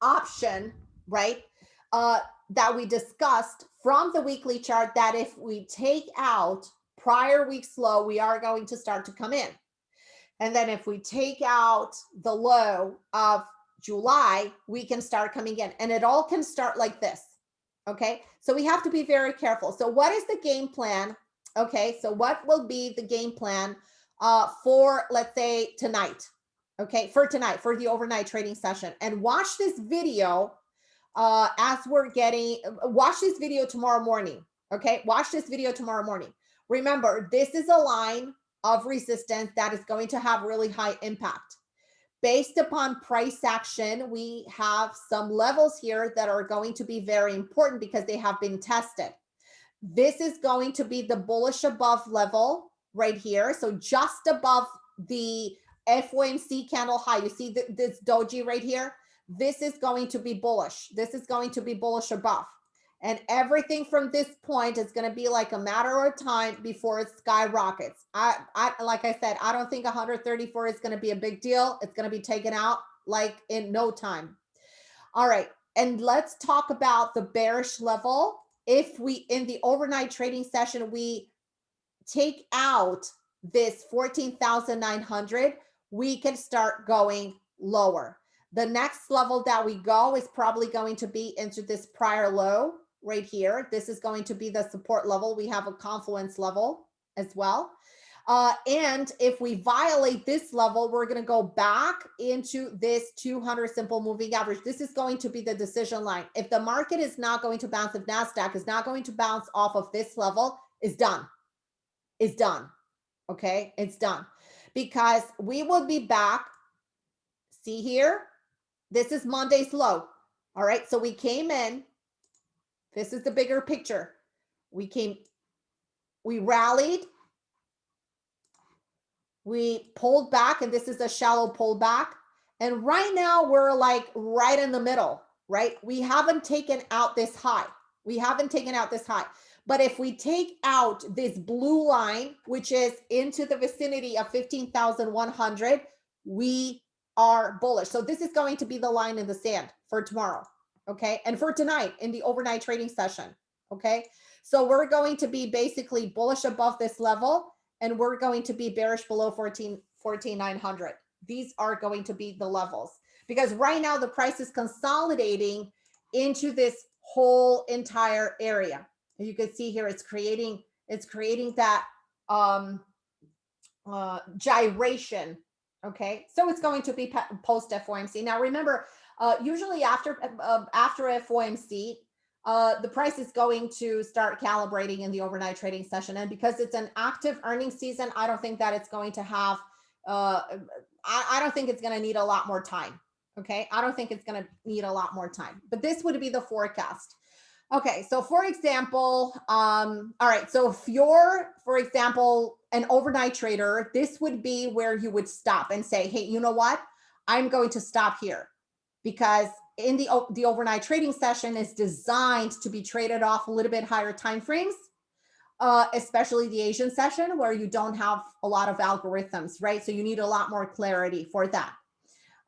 option right uh that we discussed from the weekly chart that if we take out prior week's low we are going to start to come in and then if we take out the low of july we can start coming in and it all can start like this okay so we have to be very careful so what is the game plan Okay, so what will be the game plan uh, for, let's say, tonight? Okay, for tonight, for the overnight trading session. And watch this video uh, as we're getting, watch this video tomorrow morning. Okay, watch this video tomorrow morning. Remember, this is a line of resistance that is going to have really high impact. Based upon price action, we have some levels here that are going to be very important because they have been tested. This is going to be the bullish above level right here. So just above the FOMC candle high, you see th this doji right here? This is going to be bullish. This is going to be bullish above. And everything from this point is going to be like a matter of time before it skyrockets. I, I like I said, I don't think 134 is going to be a big deal. It's going to be taken out like in no time. All right. And let's talk about the bearish level if we in the overnight trading session we take out this 14,900 we can start going lower the next level that we go is probably going to be into this prior low right here this is going to be the support level we have a confluence level as well uh, and if we violate this level, we're going to go back into this 200 simple moving average. This is going to be the decision line. If the market is not going to bounce, if NASDAQ is not going to bounce off of this level, is done. Is done. Okay, it's done. Because we will be back. See here? This is Monday's low. All right, so we came in. This is the bigger picture. We came, we rallied we pulled back and this is a shallow pullback. And right now we're like right in the middle, right? We haven't taken out this high. We haven't taken out this high. But if we take out this blue line, which is into the vicinity of 15,100, we are bullish. So this is going to be the line in the sand for tomorrow. Okay. And for tonight in the overnight trading session. Okay. So we're going to be basically bullish above this level and we're going to be bearish below 14, 14,900. These are going to be the levels because right now the price is consolidating into this whole entire area. You can see here it's creating it's creating that um, uh, gyration. Okay, so it's going to be post FOMC. Now remember, uh, usually after uh, after FOMC, uh, the price is going to start calibrating in the overnight trading session. And because it's an active earnings season, I don't think that it's going to have, uh, I, I don't think it's going to need a lot more time. Okay. I don't think it's going to need a lot more time, but this would be the forecast. Okay, so for example, um, all right, so if you're, for example, an overnight trader, this would be where you would stop and say, hey, you know what? I'm going to stop here because in the, the overnight trading session is designed to be traded off a little bit higher time frames, uh, especially the Asian session where you don't have a lot of algorithms, right? So you need a lot more clarity for that.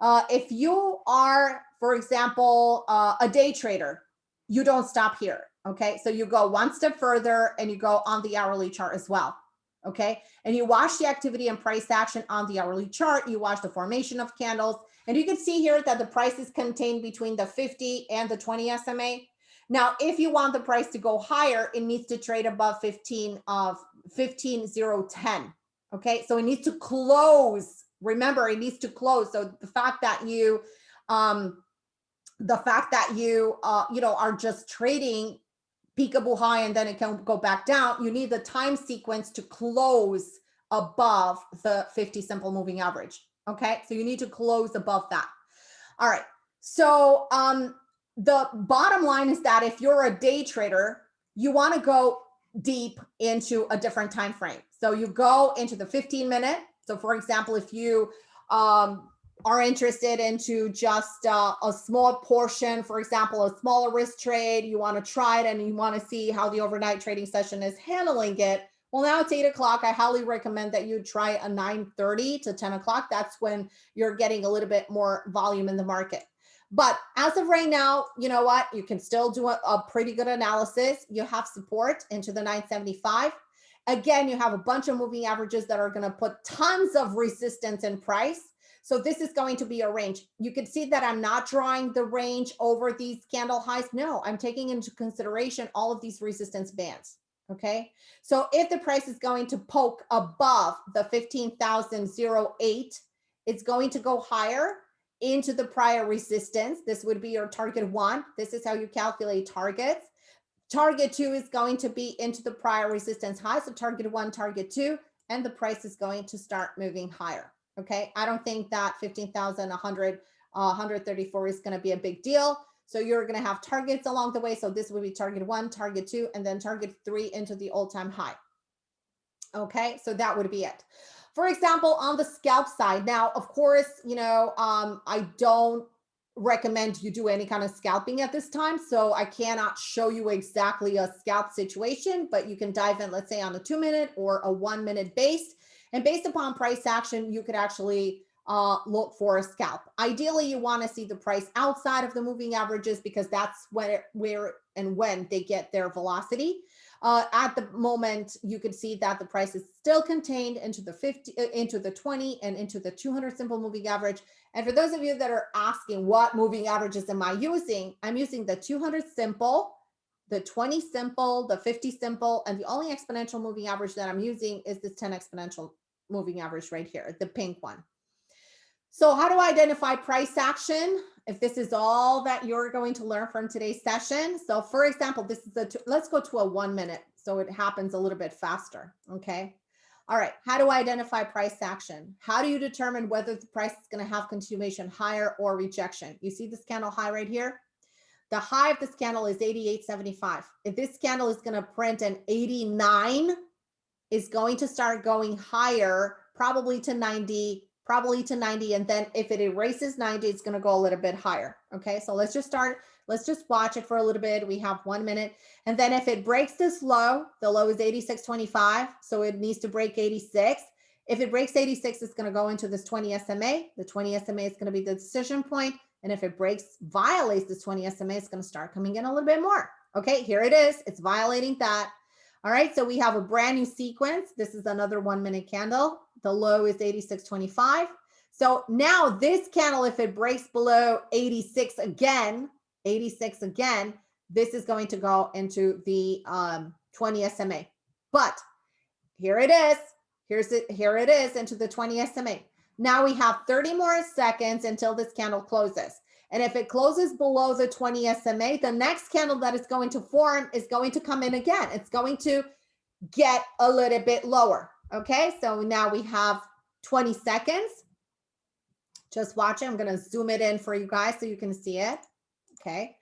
Uh, if you are, for example, uh, a day trader, you don't stop here. Okay. So you go one step further and you go on the hourly chart as well. Okay. And you watch the activity and price action on the hourly chart. You watch the formation of candles. And you can see here that the price is contained between the 50 and the 20 SMA. Now, if you want the price to go higher, it needs to trade above 15 of 15010. Okay. So it needs to close. Remember, it needs to close. So the fact that you um, the fact that you uh, you know are just trading peekaboo high and then it can go back down, you need the time sequence to close above the 50 simple moving average. Okay, so you need to close above that. All right, so um, the bottom line is that if you're a day trader, you want to go deep into a different time frame. So you go into the 15 minute. So for example, if you um, are interested into just uh, a small portion, for example, a smaller risk trade, you want to try it and you want to see how the overnight trading session is handling it. Well, now it's eight o'clock. I highly recommend that you try a 9.30 to 10 o'clock. That's when you're getting a little bit more volume in the market. But as of right now, you know what? You can still do a, a pretty good analysis. You have support into the 975. Again, you have a bunch of moving averages that are going to put tons of resistance in price so this is going to be a range. You can see that I'm not drawing the range over these candle highs. No, I'm taking into consideration all of these resistance bands. Okay. So if the price is going to poke above the 15,008, it's going to go higher into the prior resistance. This would be your target one. This is how you calculate targets. Target two is going to be into the prior resistance high. So target one, target two, and the price is going to start moving higher. Okay, I don't think that 15,100, uh, 134 is going to be a big deal. So you're going to have targets along the way. So this would be target one, target two, and then target three into the all-time high. Okay, so that would be it. For example, on the scalp side, now, of course, you know, um, I don't recommend you do any kind of scalping at this time. So I cannot show you exactly a scalp situation, but you can dive in, let's say on a two minute or a one minute base and based upon price action, you could actually uh, look for a scalp. Ideally, you want to see the price outside of the moving averages because that's where, where and when they get their velocity. Uh, at the moment, you can see that the price is still contained into the 50, uh, into the 20 and into the 200 simple moving average. And for those of you that are asking what moving averages am I using, I'm using the 200 simple, the 20 simple, the 50 simple, and the only exponential moving average that I'm using is this 10 exponential moving average right here, the pink one. So how do I identify price action? If this is all that you're going to learn from today's session. So for example, this is a, let's go to a one minute. So it happens a little bit faster. Okay. All right. How do I identify price action? How do you determine whether the price is going to have continuation higher or rejection? You see this candle high right here? The high of this candle is 88.75. If this candle is going to print an 89, is going to start going higher, probably to 90, probably to 90. And then if it erases 90, it's going to go a little bit higher. Okay, so let's just start Let's just watch it for a little bit. We have one minute. And then if it breaks this low, the low is 86.25. So it needs to break 86. If it breaks 86, it's going to go into this 20 SMA. The 20 SMA is going to be the decision point. And if it breaks, violates this 20 SMA, it's going to start coming in a little bit more. Okay, here it is. It's violating that. All right, so we have a brand new sequence. This is another one minute candle. The low is 86.25. So now this candle, if it breaks below 86 again, 86 again, this is going to go into the um, 20 SMA. But here it is. Here's it. Here it is into the 20 SMA. Now we have 30 more seconds until this candle closes. And if it closes below the 20 SMA, the next candle that is going to form is going to come in again. It's going to get a little bit lower. Okay, so now we have 20 seconds. Just watch it. I'm going to zoom it in for you guys so you can see it. Okay,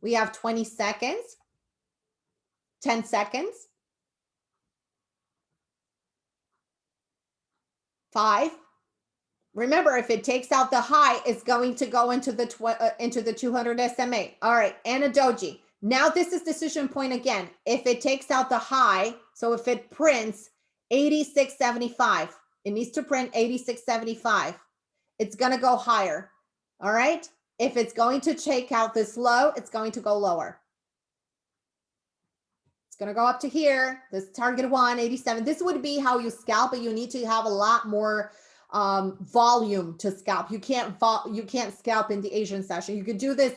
we have 20 seconds, 10 seconds, five, Remember, if it takes out the high, it's going to go into the uh, into the 200 SMA. All right, Ana Doji. Now this is decision point again. If it takes out the high, so if it prints 86.75, it needs to print 86.75. It's going to go higher. All right. If it's going to take out this low, it's going to go lower. It's going to go up to here. This target one, 87. This would be how you scalp, but you need to have a lot more um, volume to scalp. You can't you can't scalp in the Asian session. You could do this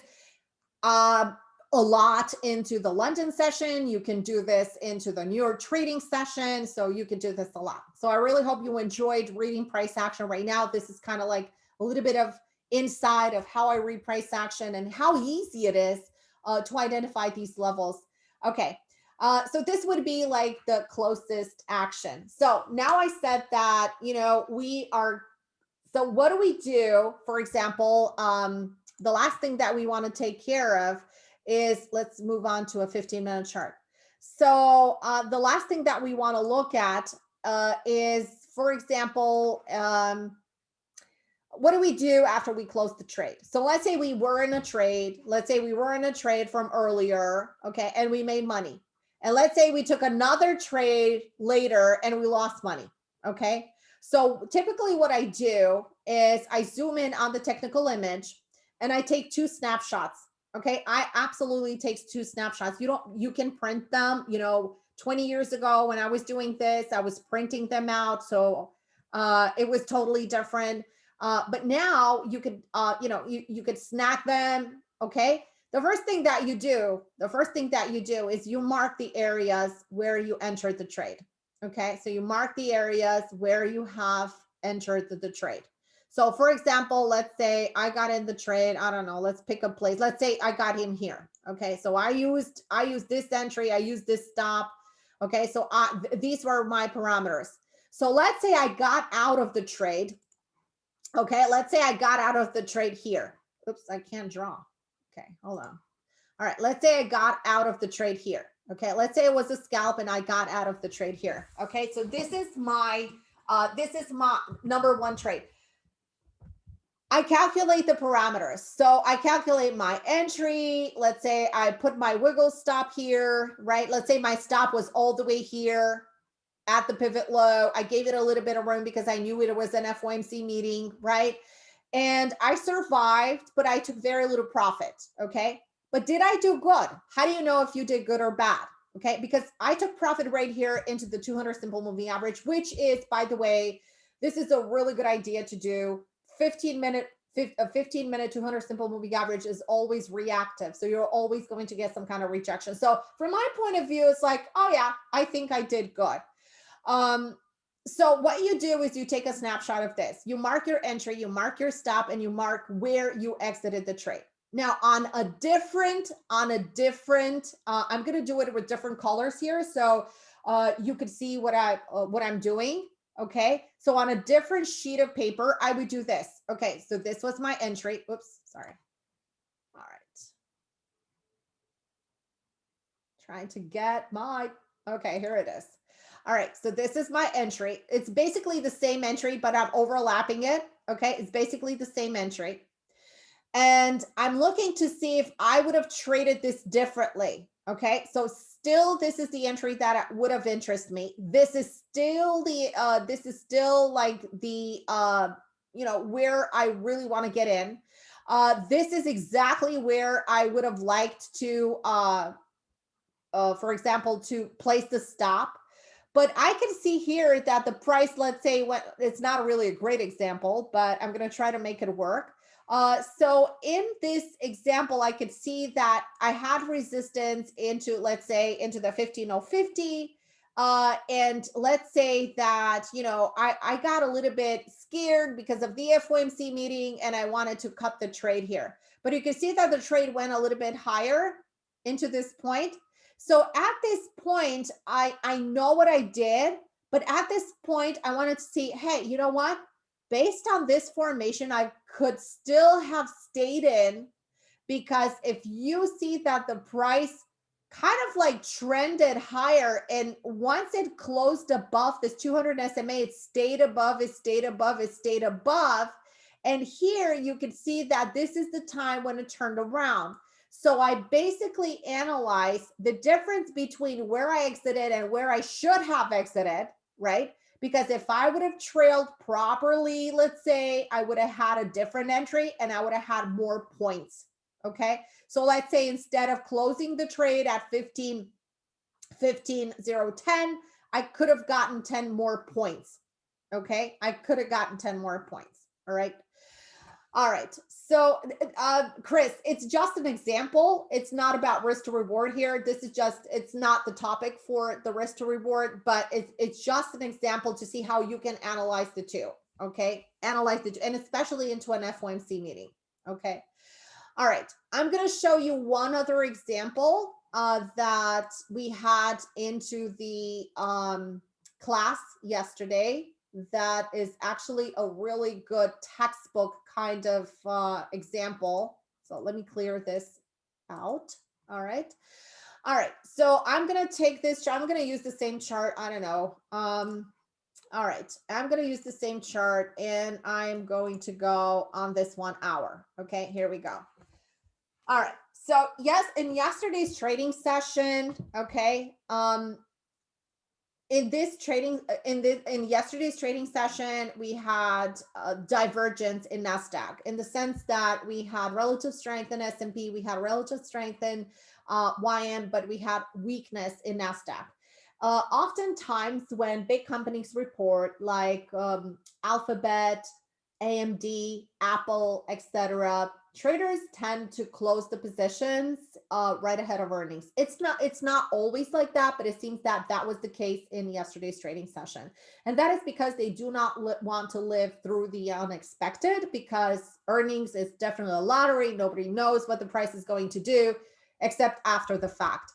uh, a lot into the London session. You can do this into the New York trading session. So you can do this a lot. So I really hope you enjoyed reading price action right now. This is kind of like a little bit of inside of how I read price action and how easy it is uh, to identify these levels. Okay, uh, so this would be like the closest action. So now I said that, you know, we are, so what do we do? For example, um, the last thing that we want to take care of is, let's move on to a 15 minute chart. So uh, the last thing that we want to look at uh, is, for example, um, what do we do after we close the trade? So let's say we were in a trade. Let's say we were in a trade from earlier, okay, and we made money. And let's say we took another trade later and we lost money. Okay. So typically what I do is I zoom in on the technical image and I take two snapshots. Okay. I absolutely takes two snapshots. You don't, you can print them, you know, 20 years ago when I was doing this, I was printing them out. So uh, it was totally different. Uh, but now you could, uh, you know, you, you could snap them. Okay the first thing that you do, the first thing that you do is you mark the areas where you entered the trade. Okay, so you mark the areas where you have entered the, the trade. So for example, let's say I got in the trade, I don't know, let's pick a place. Let's say I got him here. Okay, so I used I used this entry, I used this stop. Okay, so I, th these were my parameters. So let's say I got out of the trade. Okay, let's say I got out of the trade here. Oops, I can't draw. Okay, hold on. All right, let's say I got out of the trade here. Okay, let's say it was a scalp and I got out of the trade here. Okay, so this is my, uh, this is my number one trade. I calculate the parameters. So I calculate my entry. Let's say I put my wiggle stop here, right? Let's say my stop was all the way here at the pivot low. I gave it a little bit of room because I knew it was an FOMC meeting, right? and I survived, but I took very little profit. Okay. But did I do good? How do you know if you did good or bad? Okay. Because I took profit right here into the 200 simple moving average, which is, by the way, this is a really good idea to do 15 minute a 15 minute 200 simple moving average is always reactive so you're always going to get some kind of rejection so from my point of view it's like oh yeah i think i did good um so what you do is you take a snapshot of this. You mark your entry, you mark your stop, and you mark where you exited the trade. Now on a different, on a different, uh, I'm going to do it with different colors here. So uh, you could see what I, uh, what I'm doing. Okay. So on a different sheet of paper, I would do this. Okay. So this was my entry. Oops, sorry. All right. Trying to get my, okay, here it is. All right, so this is my entry. It's basically the same entry, but I'm overlapping it. Okay, it's basically the same entry. And I'm looking to see if I would have traded this differently. Okay, so still this is the entry that would have interest me. This is still the, uh, this is still like the, uh, you know, where I really want to get in. Uh, this is exactly where I would have liked to, uh, uh, for example, to place the stop. But I can see here that the price, let's say, what it's not really a great example, but I'm going to try to make it work. Uh, so in this example, I could see that I had resistance into, let's say, into the 15050. Uh, and let's say that, you know, I, I got a little bit scared because of the FOMC meeting and I wanted to cut the trade here. But you can see that the trade went a little bit higher into this point. So at this point, I, I know what I did, but at this point, I wanted to see, hey, you know what? Based on this formation, I could still have stayed in because if you see that the price kind of like trended higher and once it closed above this 200 SMA, it stayed above, it stayed above, it stayed above. And here you can see that this is the time when it turned around. So I basically analyze the difference between where I exited and where I should have exited, right? Because if I would have trailed properly, let's say I would have had a different entry and I would have had more points. Okay. So let's say instead of closing the trade at 15, 15, 0, 10, I could have gotten 10 more points. Okay. I could have gotten 10 more points. All right. All right. So, uh, Chris, it's just an example. It's not about risk to reward here. This is just, it's not the topic for the risk to reward, but it's, it's just an example to see how you can analyze the two. Okay. Analyze the, and especially into an FOMC meeting. Okay. All right. I'm going to show you one other example uh, that we had into the um, class yesterday that is actually a really good textbook kind of uh, example. So let me clear this out. All right. All right. So I'm going to take this. I'm going to use the same chart. I don't know. Um, all right. I'm going to use the same chart and I'm going to go on this one hour. Okay. Here we go. All right. So yes, in yesterday's trading session, okay, um, in this trading uh, in this in yesterday's trading session we had a divergence in nasdaq in the sense that we had relative strength in s&p we had relative strength in uh, ym but we had weakness in nasdaq. Uh, oftentimes when big companies report like um, alphabet amd apple etc traders tend to close the positions uh, right ahead of earnings. It's not it's not always like that, but it seems that that was the case in yesterday's trading session. And that is because they do not want to live through the unexpected because earnings is definitely a lottery. Nobody knows what the price is going to do except after the fact.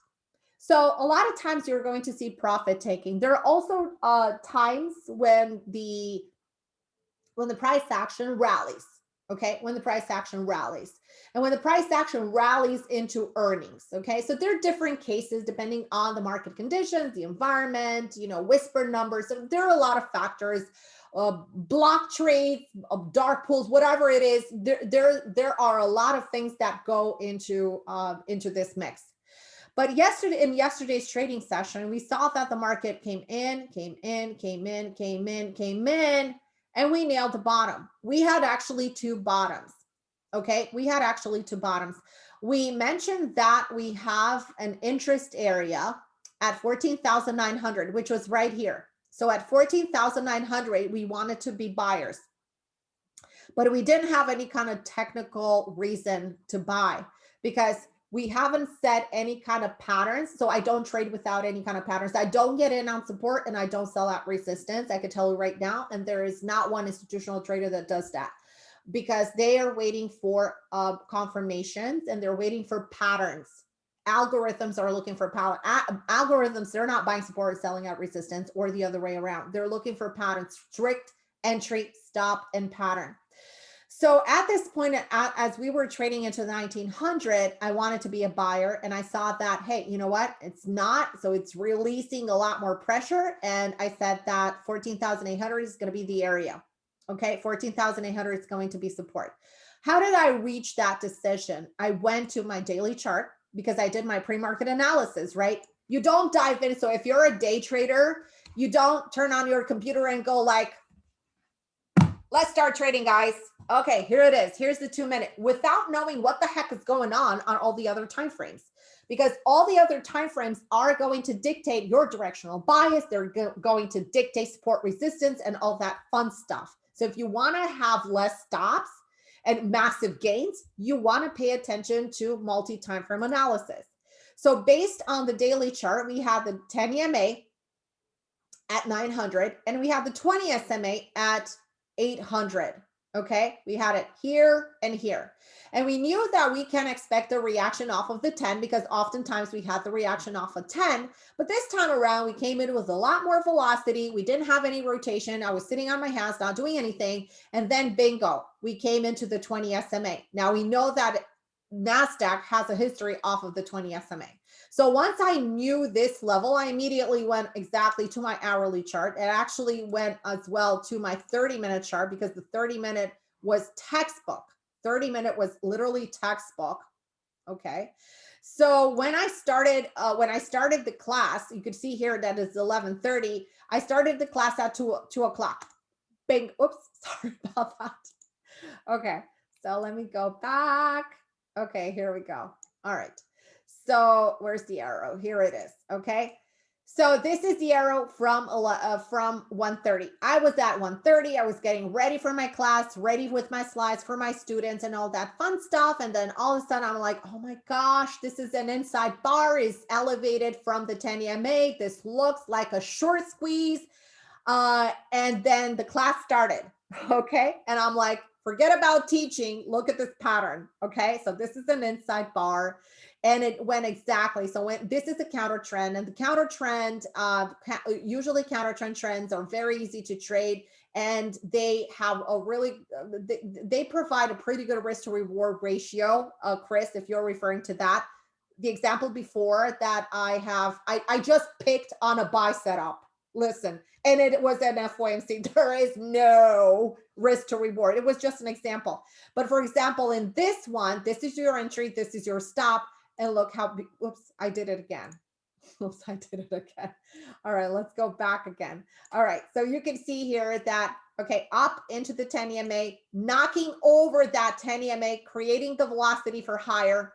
So a lot of times you're going to see profit taking. There are also uh, times when the when the price action rallies okay, when the price action rallies. And when the price action rallies into earnings, okay? So there are different cases depending on the market conditions, the environment, you know, whisper numbers. So there are a lot of factors, uh, block trades, uh, dark pools, whatever it is, there, there, there are a lot of things that go into, uh, into this mix. But yesterday, in yesterday's trading session, we saw that the market came in, came in, came in, came in, came in, and we nailed the bottom. We had actually two bottoms. Okay, we had actually two bottoms. We mentioned that we have an interest area at 14,900, which was right here. So at 14,900, we wanted to be buyers. But we didn't have any kind of technical reason to buy because we haven't set any kind of patterns. So I don't trade without any kind of patterns. I don't get in on support and I don't sell at resistance. I could tell you right now. And there is not one institutional trader that does that because they are waiting for uh, confirmations and they're waiting for patterns. Algorithms are looking for pattern. Algorithms, they're not buying support, selling at resistance or the other way around. They're looking for patterns, strict entry, stop, and pattern. So at this point, as we were trading into the 1900, I wanted to be a buyer and I saw that, hey, you know what? It's not. So it's releasing a lot more pressure. And I said that 14,800 is going to be the area. Okay. 14,800 is going to be support. How did I reach that decision? I went to my daily chart because I did my pre-market analysis, right? You don't dive in. So if you're a day trader, you don't turn on your computer and go like, let's start trading, guys. Okay, here it is. Here's the two minute without knowing what the heck is going on on all the other time frames because all the other time frames are going to dictate your directional bias. They're go going to dictate support resistance and all that fun stuff. So if you want to have less stops and massive gains, you want to pay attention to multi-time frame analysis. So based on the daily chart, we have the 10 EMA at 900 and we have the 20 SMA at 800. Okay, we had it here and here. And we knew that we can expect a reaction off of the 10 because oftentimes we had the reaction off of 10. But this time around, we came in with a lot more velocity. We didn't have any rotation. I was sitting on my hands, not doing anything. And then bingo, we came into the 20 SMA. Now we know that NASDAQ has a history off of the 20 SMA. So once I knew this level, I immediately went exactly to my hourly chart. It actually went as well to my 30 minute chart because the 30 minute was textbook. 30 minute was literally textbook. Okay. So when I started, uh, when I started the class, you could see here that it's 1130. I started the class at two, two o'clock. Bing. Oops. *laughs* Sorry about that. Okay. So let me go back. Okay. Here we go. All right. So where's the arrow? Here it is. Okay. So this is the arrow from uh, from 130. I was at 130. I was getting ready for my class, ready with my slides for my students and all that fun stuff. And then all of a sudden I'm like, oh my gosh, this is an inside bar is elevated from the 10 EMA. This looks like a short squeeze. Uh, and then the class started. *laughs* Okay. And I'm like, forget about teaching. Look at this pattern. Okay. So this is an inside bar and it went exactly so when this is a counter trend and the counter trend uh usually counter trend trends are very easy to trade and they have a really uh, they, provide a pretty good risk to reward ratio uh chris if you're referring to that the example before that i have i i just picked on a buy setup listen and it was an FOMC. *laughs* There is no risk to reward. It was just an example. But for example, in this one, this is your entry, this is your stop. And look how, whoops, I did it again. *laughs* Oops, I did it again. All right, let's go back again. All right, so you can see here that, okay, up into the 10 EMA, knocking over that 10 EMA, creating the velocity for higher.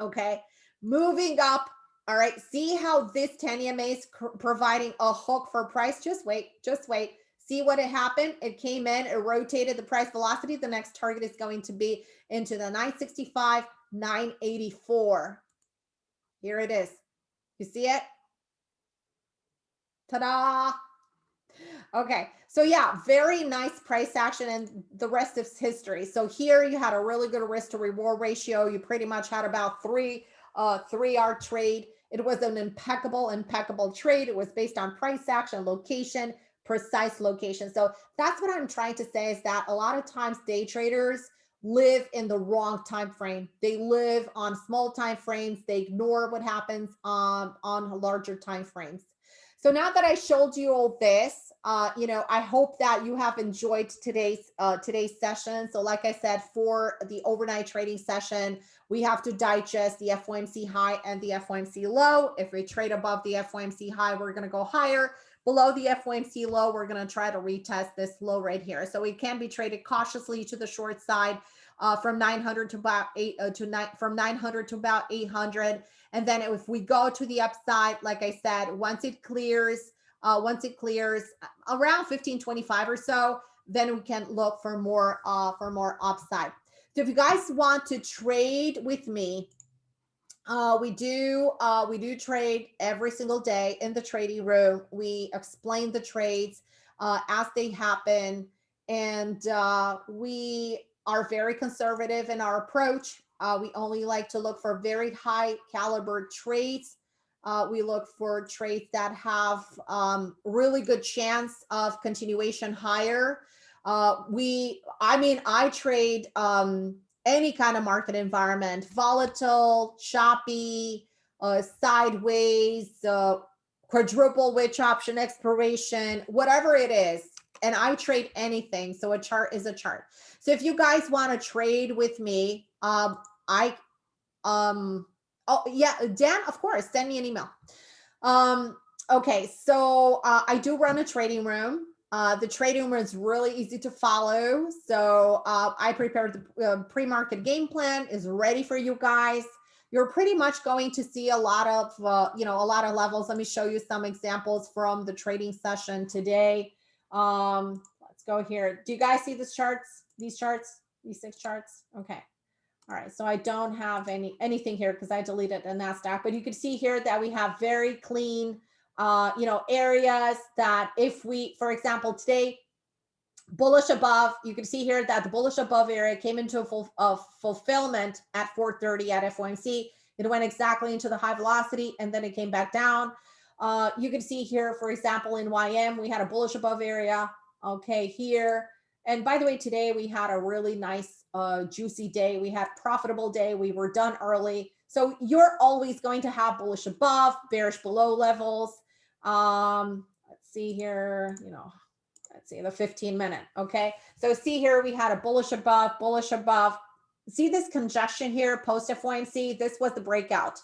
Okay, moving up. All right, see how this 10 EMA is providing a hook for price. Just wait, just wait. See what it happened? It came in, it rotated the price velocity. The next target is going to be into the 965, 984. Here it is. You see it? Ta-da! Okay, so yeah, very nice price action and the rest is history. So here you had a really good risk to reward ratio. You pretty much had about three, uh, three hour trade. It was an impeccable, impeccable trade. It was based on price action, location, precise location. So that's what I'm trying to say is that a lot of times day traders, live in the wrong time frame. They live on small time frames. They ignore what happens um, on larger time frames. So now that I showed you all this, uh, you know, I hope that you have enjoyed today's uh, today's session. So like I said, for the overnight trading session, we have to digest the FOMC high and the FOMC low. If we trade above the FOMC high, we're going to go higher. Below the FOMC low, we're going to try to retest this low right here. So it can be traded cautiously to the short side uh, from 900 to about eight uh, to nine from 900 to about 800. And then if we go to the upside, like I said, once it clears, uh, once it clears around 1525 or so, then we can look for more uh, for more upside. So if you guys want to trade with me, uh, we do uh, we do trade every single day in the trading room. We explain the trades uh, as they happen, and uh, we are very conservative in our approach. Uh, we only like to look for very high caliber trades. Uh, we look for trades that have um, really good chance of continuation higher. we, I mean, I trade um, any kind of market environment, volatile, choppy, uh, sideways, uh, quadruple witch option expiration, whatever it is, and I trade anything. So a chart is a chart. So if you guys want to trade with me, um, I, um, oh yeah, Dan, of course, send me an email. Um, okay, so uh, I do run a trading room. Uh, the trading room is really easy to follow. So uh, I prepared the uh, pre-market game plan is ready for you guys. You're pretty much going to see a lot of, uh, you know, a lot of levels. Let me show you some examples from the trading session today. Um, let's go here. Do you guys see these charts? These charts, these six charts? Okay. All right, so I don't have any anything here because I deleted the NASDAQ, but you can see here that we have very clean, uh, you know, areas that if we, for example, today, bullish above, you can see here that the bullish above area came into a full fulfillment at 430 at FOMC. It went exactly into the high velocity and then it came back down. Uh, you can see here, for example, in YM, we had a bullish above area. Okay, here. And by the way, today we had a really nice uh, juicy day. We had profitable day. We were done early. So you're always going to have bullish above, bearish below levels. Um, let's see here, you know, let's see the 15 minute. Okay. So see here, we had a bullish above, bullish above. See this congestion here post FOMC. This was the breakout.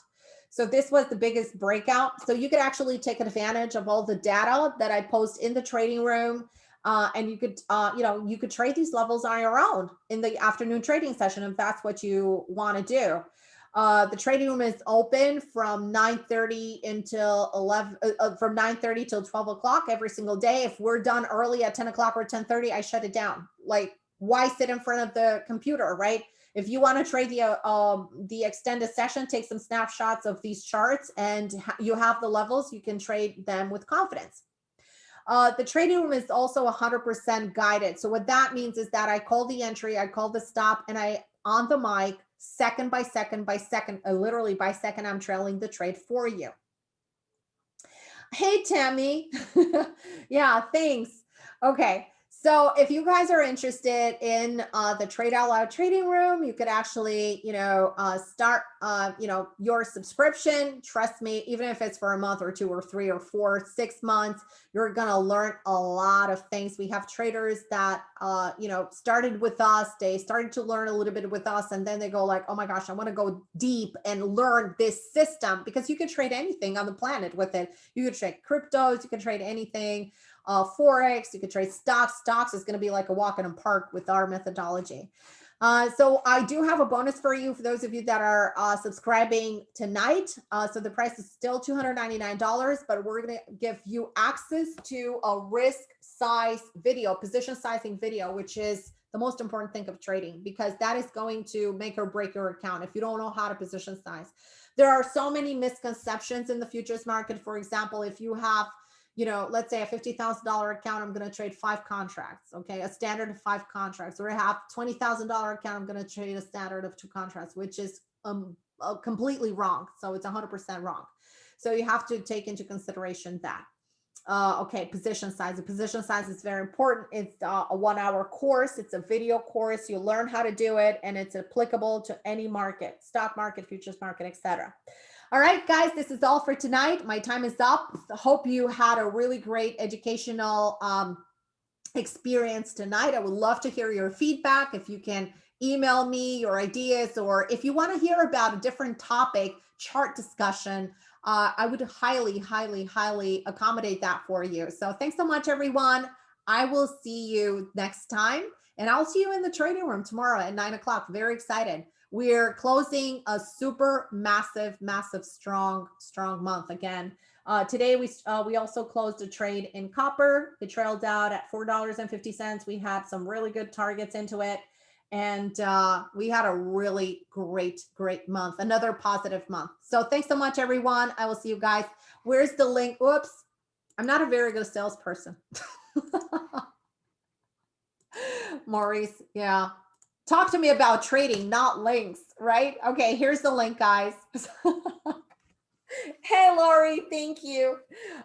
So this was the biggest breakout. So you could actually take advantage of all the data that I post in the trading room. Uh, and you could, uh, you know, you could trade these levels on your own in the afternoon trading session if that's what you want to do. Uh, the trading room is open from 9.30 until 11, uh, uh, from 9.30 till 12 o'clock every single day. If we're done early at 10 o'clock or 10.30, I shut it down. Like, why sit in front of the computer, right? If you want to trade the uh, um, the extended session, take some snapshots of these charts and you have the levels, you can trade them with confidence. Uh, the trading room is also 100% guided. So what that means is that I call the entry, I call the stop, and I, on the mic, second by second by second, uh, literally by second, I'm trailing the trade for you. Hey, Tammy. *laughs* yeah, thanks. Okay. So if you guys are interested in uh, the Trade Out Loud trading room, you could actually, you know, uh, start, uh, you know, your subscription. Trust me, even if it's for a month or two or three or four, six months, you're going to learn a lot of things. We have traders that, uh, you know, started with us. They started to learn a little bit with us. And then they go like, oh my gosh, I want to go deep and learn this system because you can trade anything on the planet with it. You can trade cryptos, you can trade anything uh, Forex, you could trade stocks. Stocks is going to be like a walk in a park with our methodology. Uh, so I do have a bonus for you for those of you that are uh, subscribing tonight. Uh, so the price is still $299, but we're going to give you access to a risk size video, position sizing video, which is the most important thing of trading because that is going to make or break your account if you don't know how to position size. There are so many misconceptions in the futures market. For example, if you have you know, let's say a $50,000 account, I'm going to trade five contracts. Okay. A standard of five contracts or I have $20,000 account, I'm going to trade a standard of two contracts, which is um, uh, completely wrong. So it's 100% wrong. So you have to take into consideration that. Uh, okay, position size. The position size is very important. It's uh, a one hour course. It's a video course. You learn how to do it and it's applicable to any market, stock market, futures market, etc. All right, guys, this is all for tonight. My time is up. Hope you had a really great educational um, experience tonight. I would love to hear your feedback. If you can email me your ideas, or if you want to hear about a different topic, chart discussion, uh, I would highly, highly, highly accommodate that for you. So thanks so much, everyone. I will see you next time. And I'll see you in the trading room tomorrow at nine o'clock. Very excited. We're closing a super massive, massive, strong, strong month again. Uh, today, we uh, we also closed a trade in copper. It trailed out at $4.50. We had some really good targets into it. And uh, we had a really great, great month, another positive month. So thanks so much, everyone. I will see you guys. Where's the link? Oops, I'm not a very good salesperson. *laughs* Maurice, yeah, talk to me about trading, not links, right? Okay, here's the link, guys. *laughs* hey, Lori, thank you.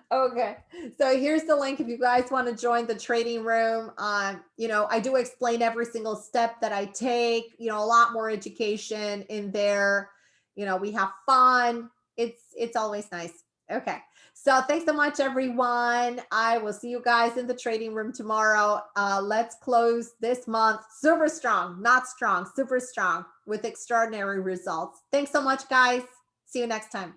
Okay, so here's the link if you guys want to join the trading room. Um, you know, I do explain every single step that I take, you know, a lot more education in there. You know, we have fun. It's it's always nice. Okay. So thanks so much, everyone. I will see you guys in the trading room tomorrow. Uh, let's close this month super strong, not strong, super strong with extraordinary results. Thanks so much, guys. See you next time.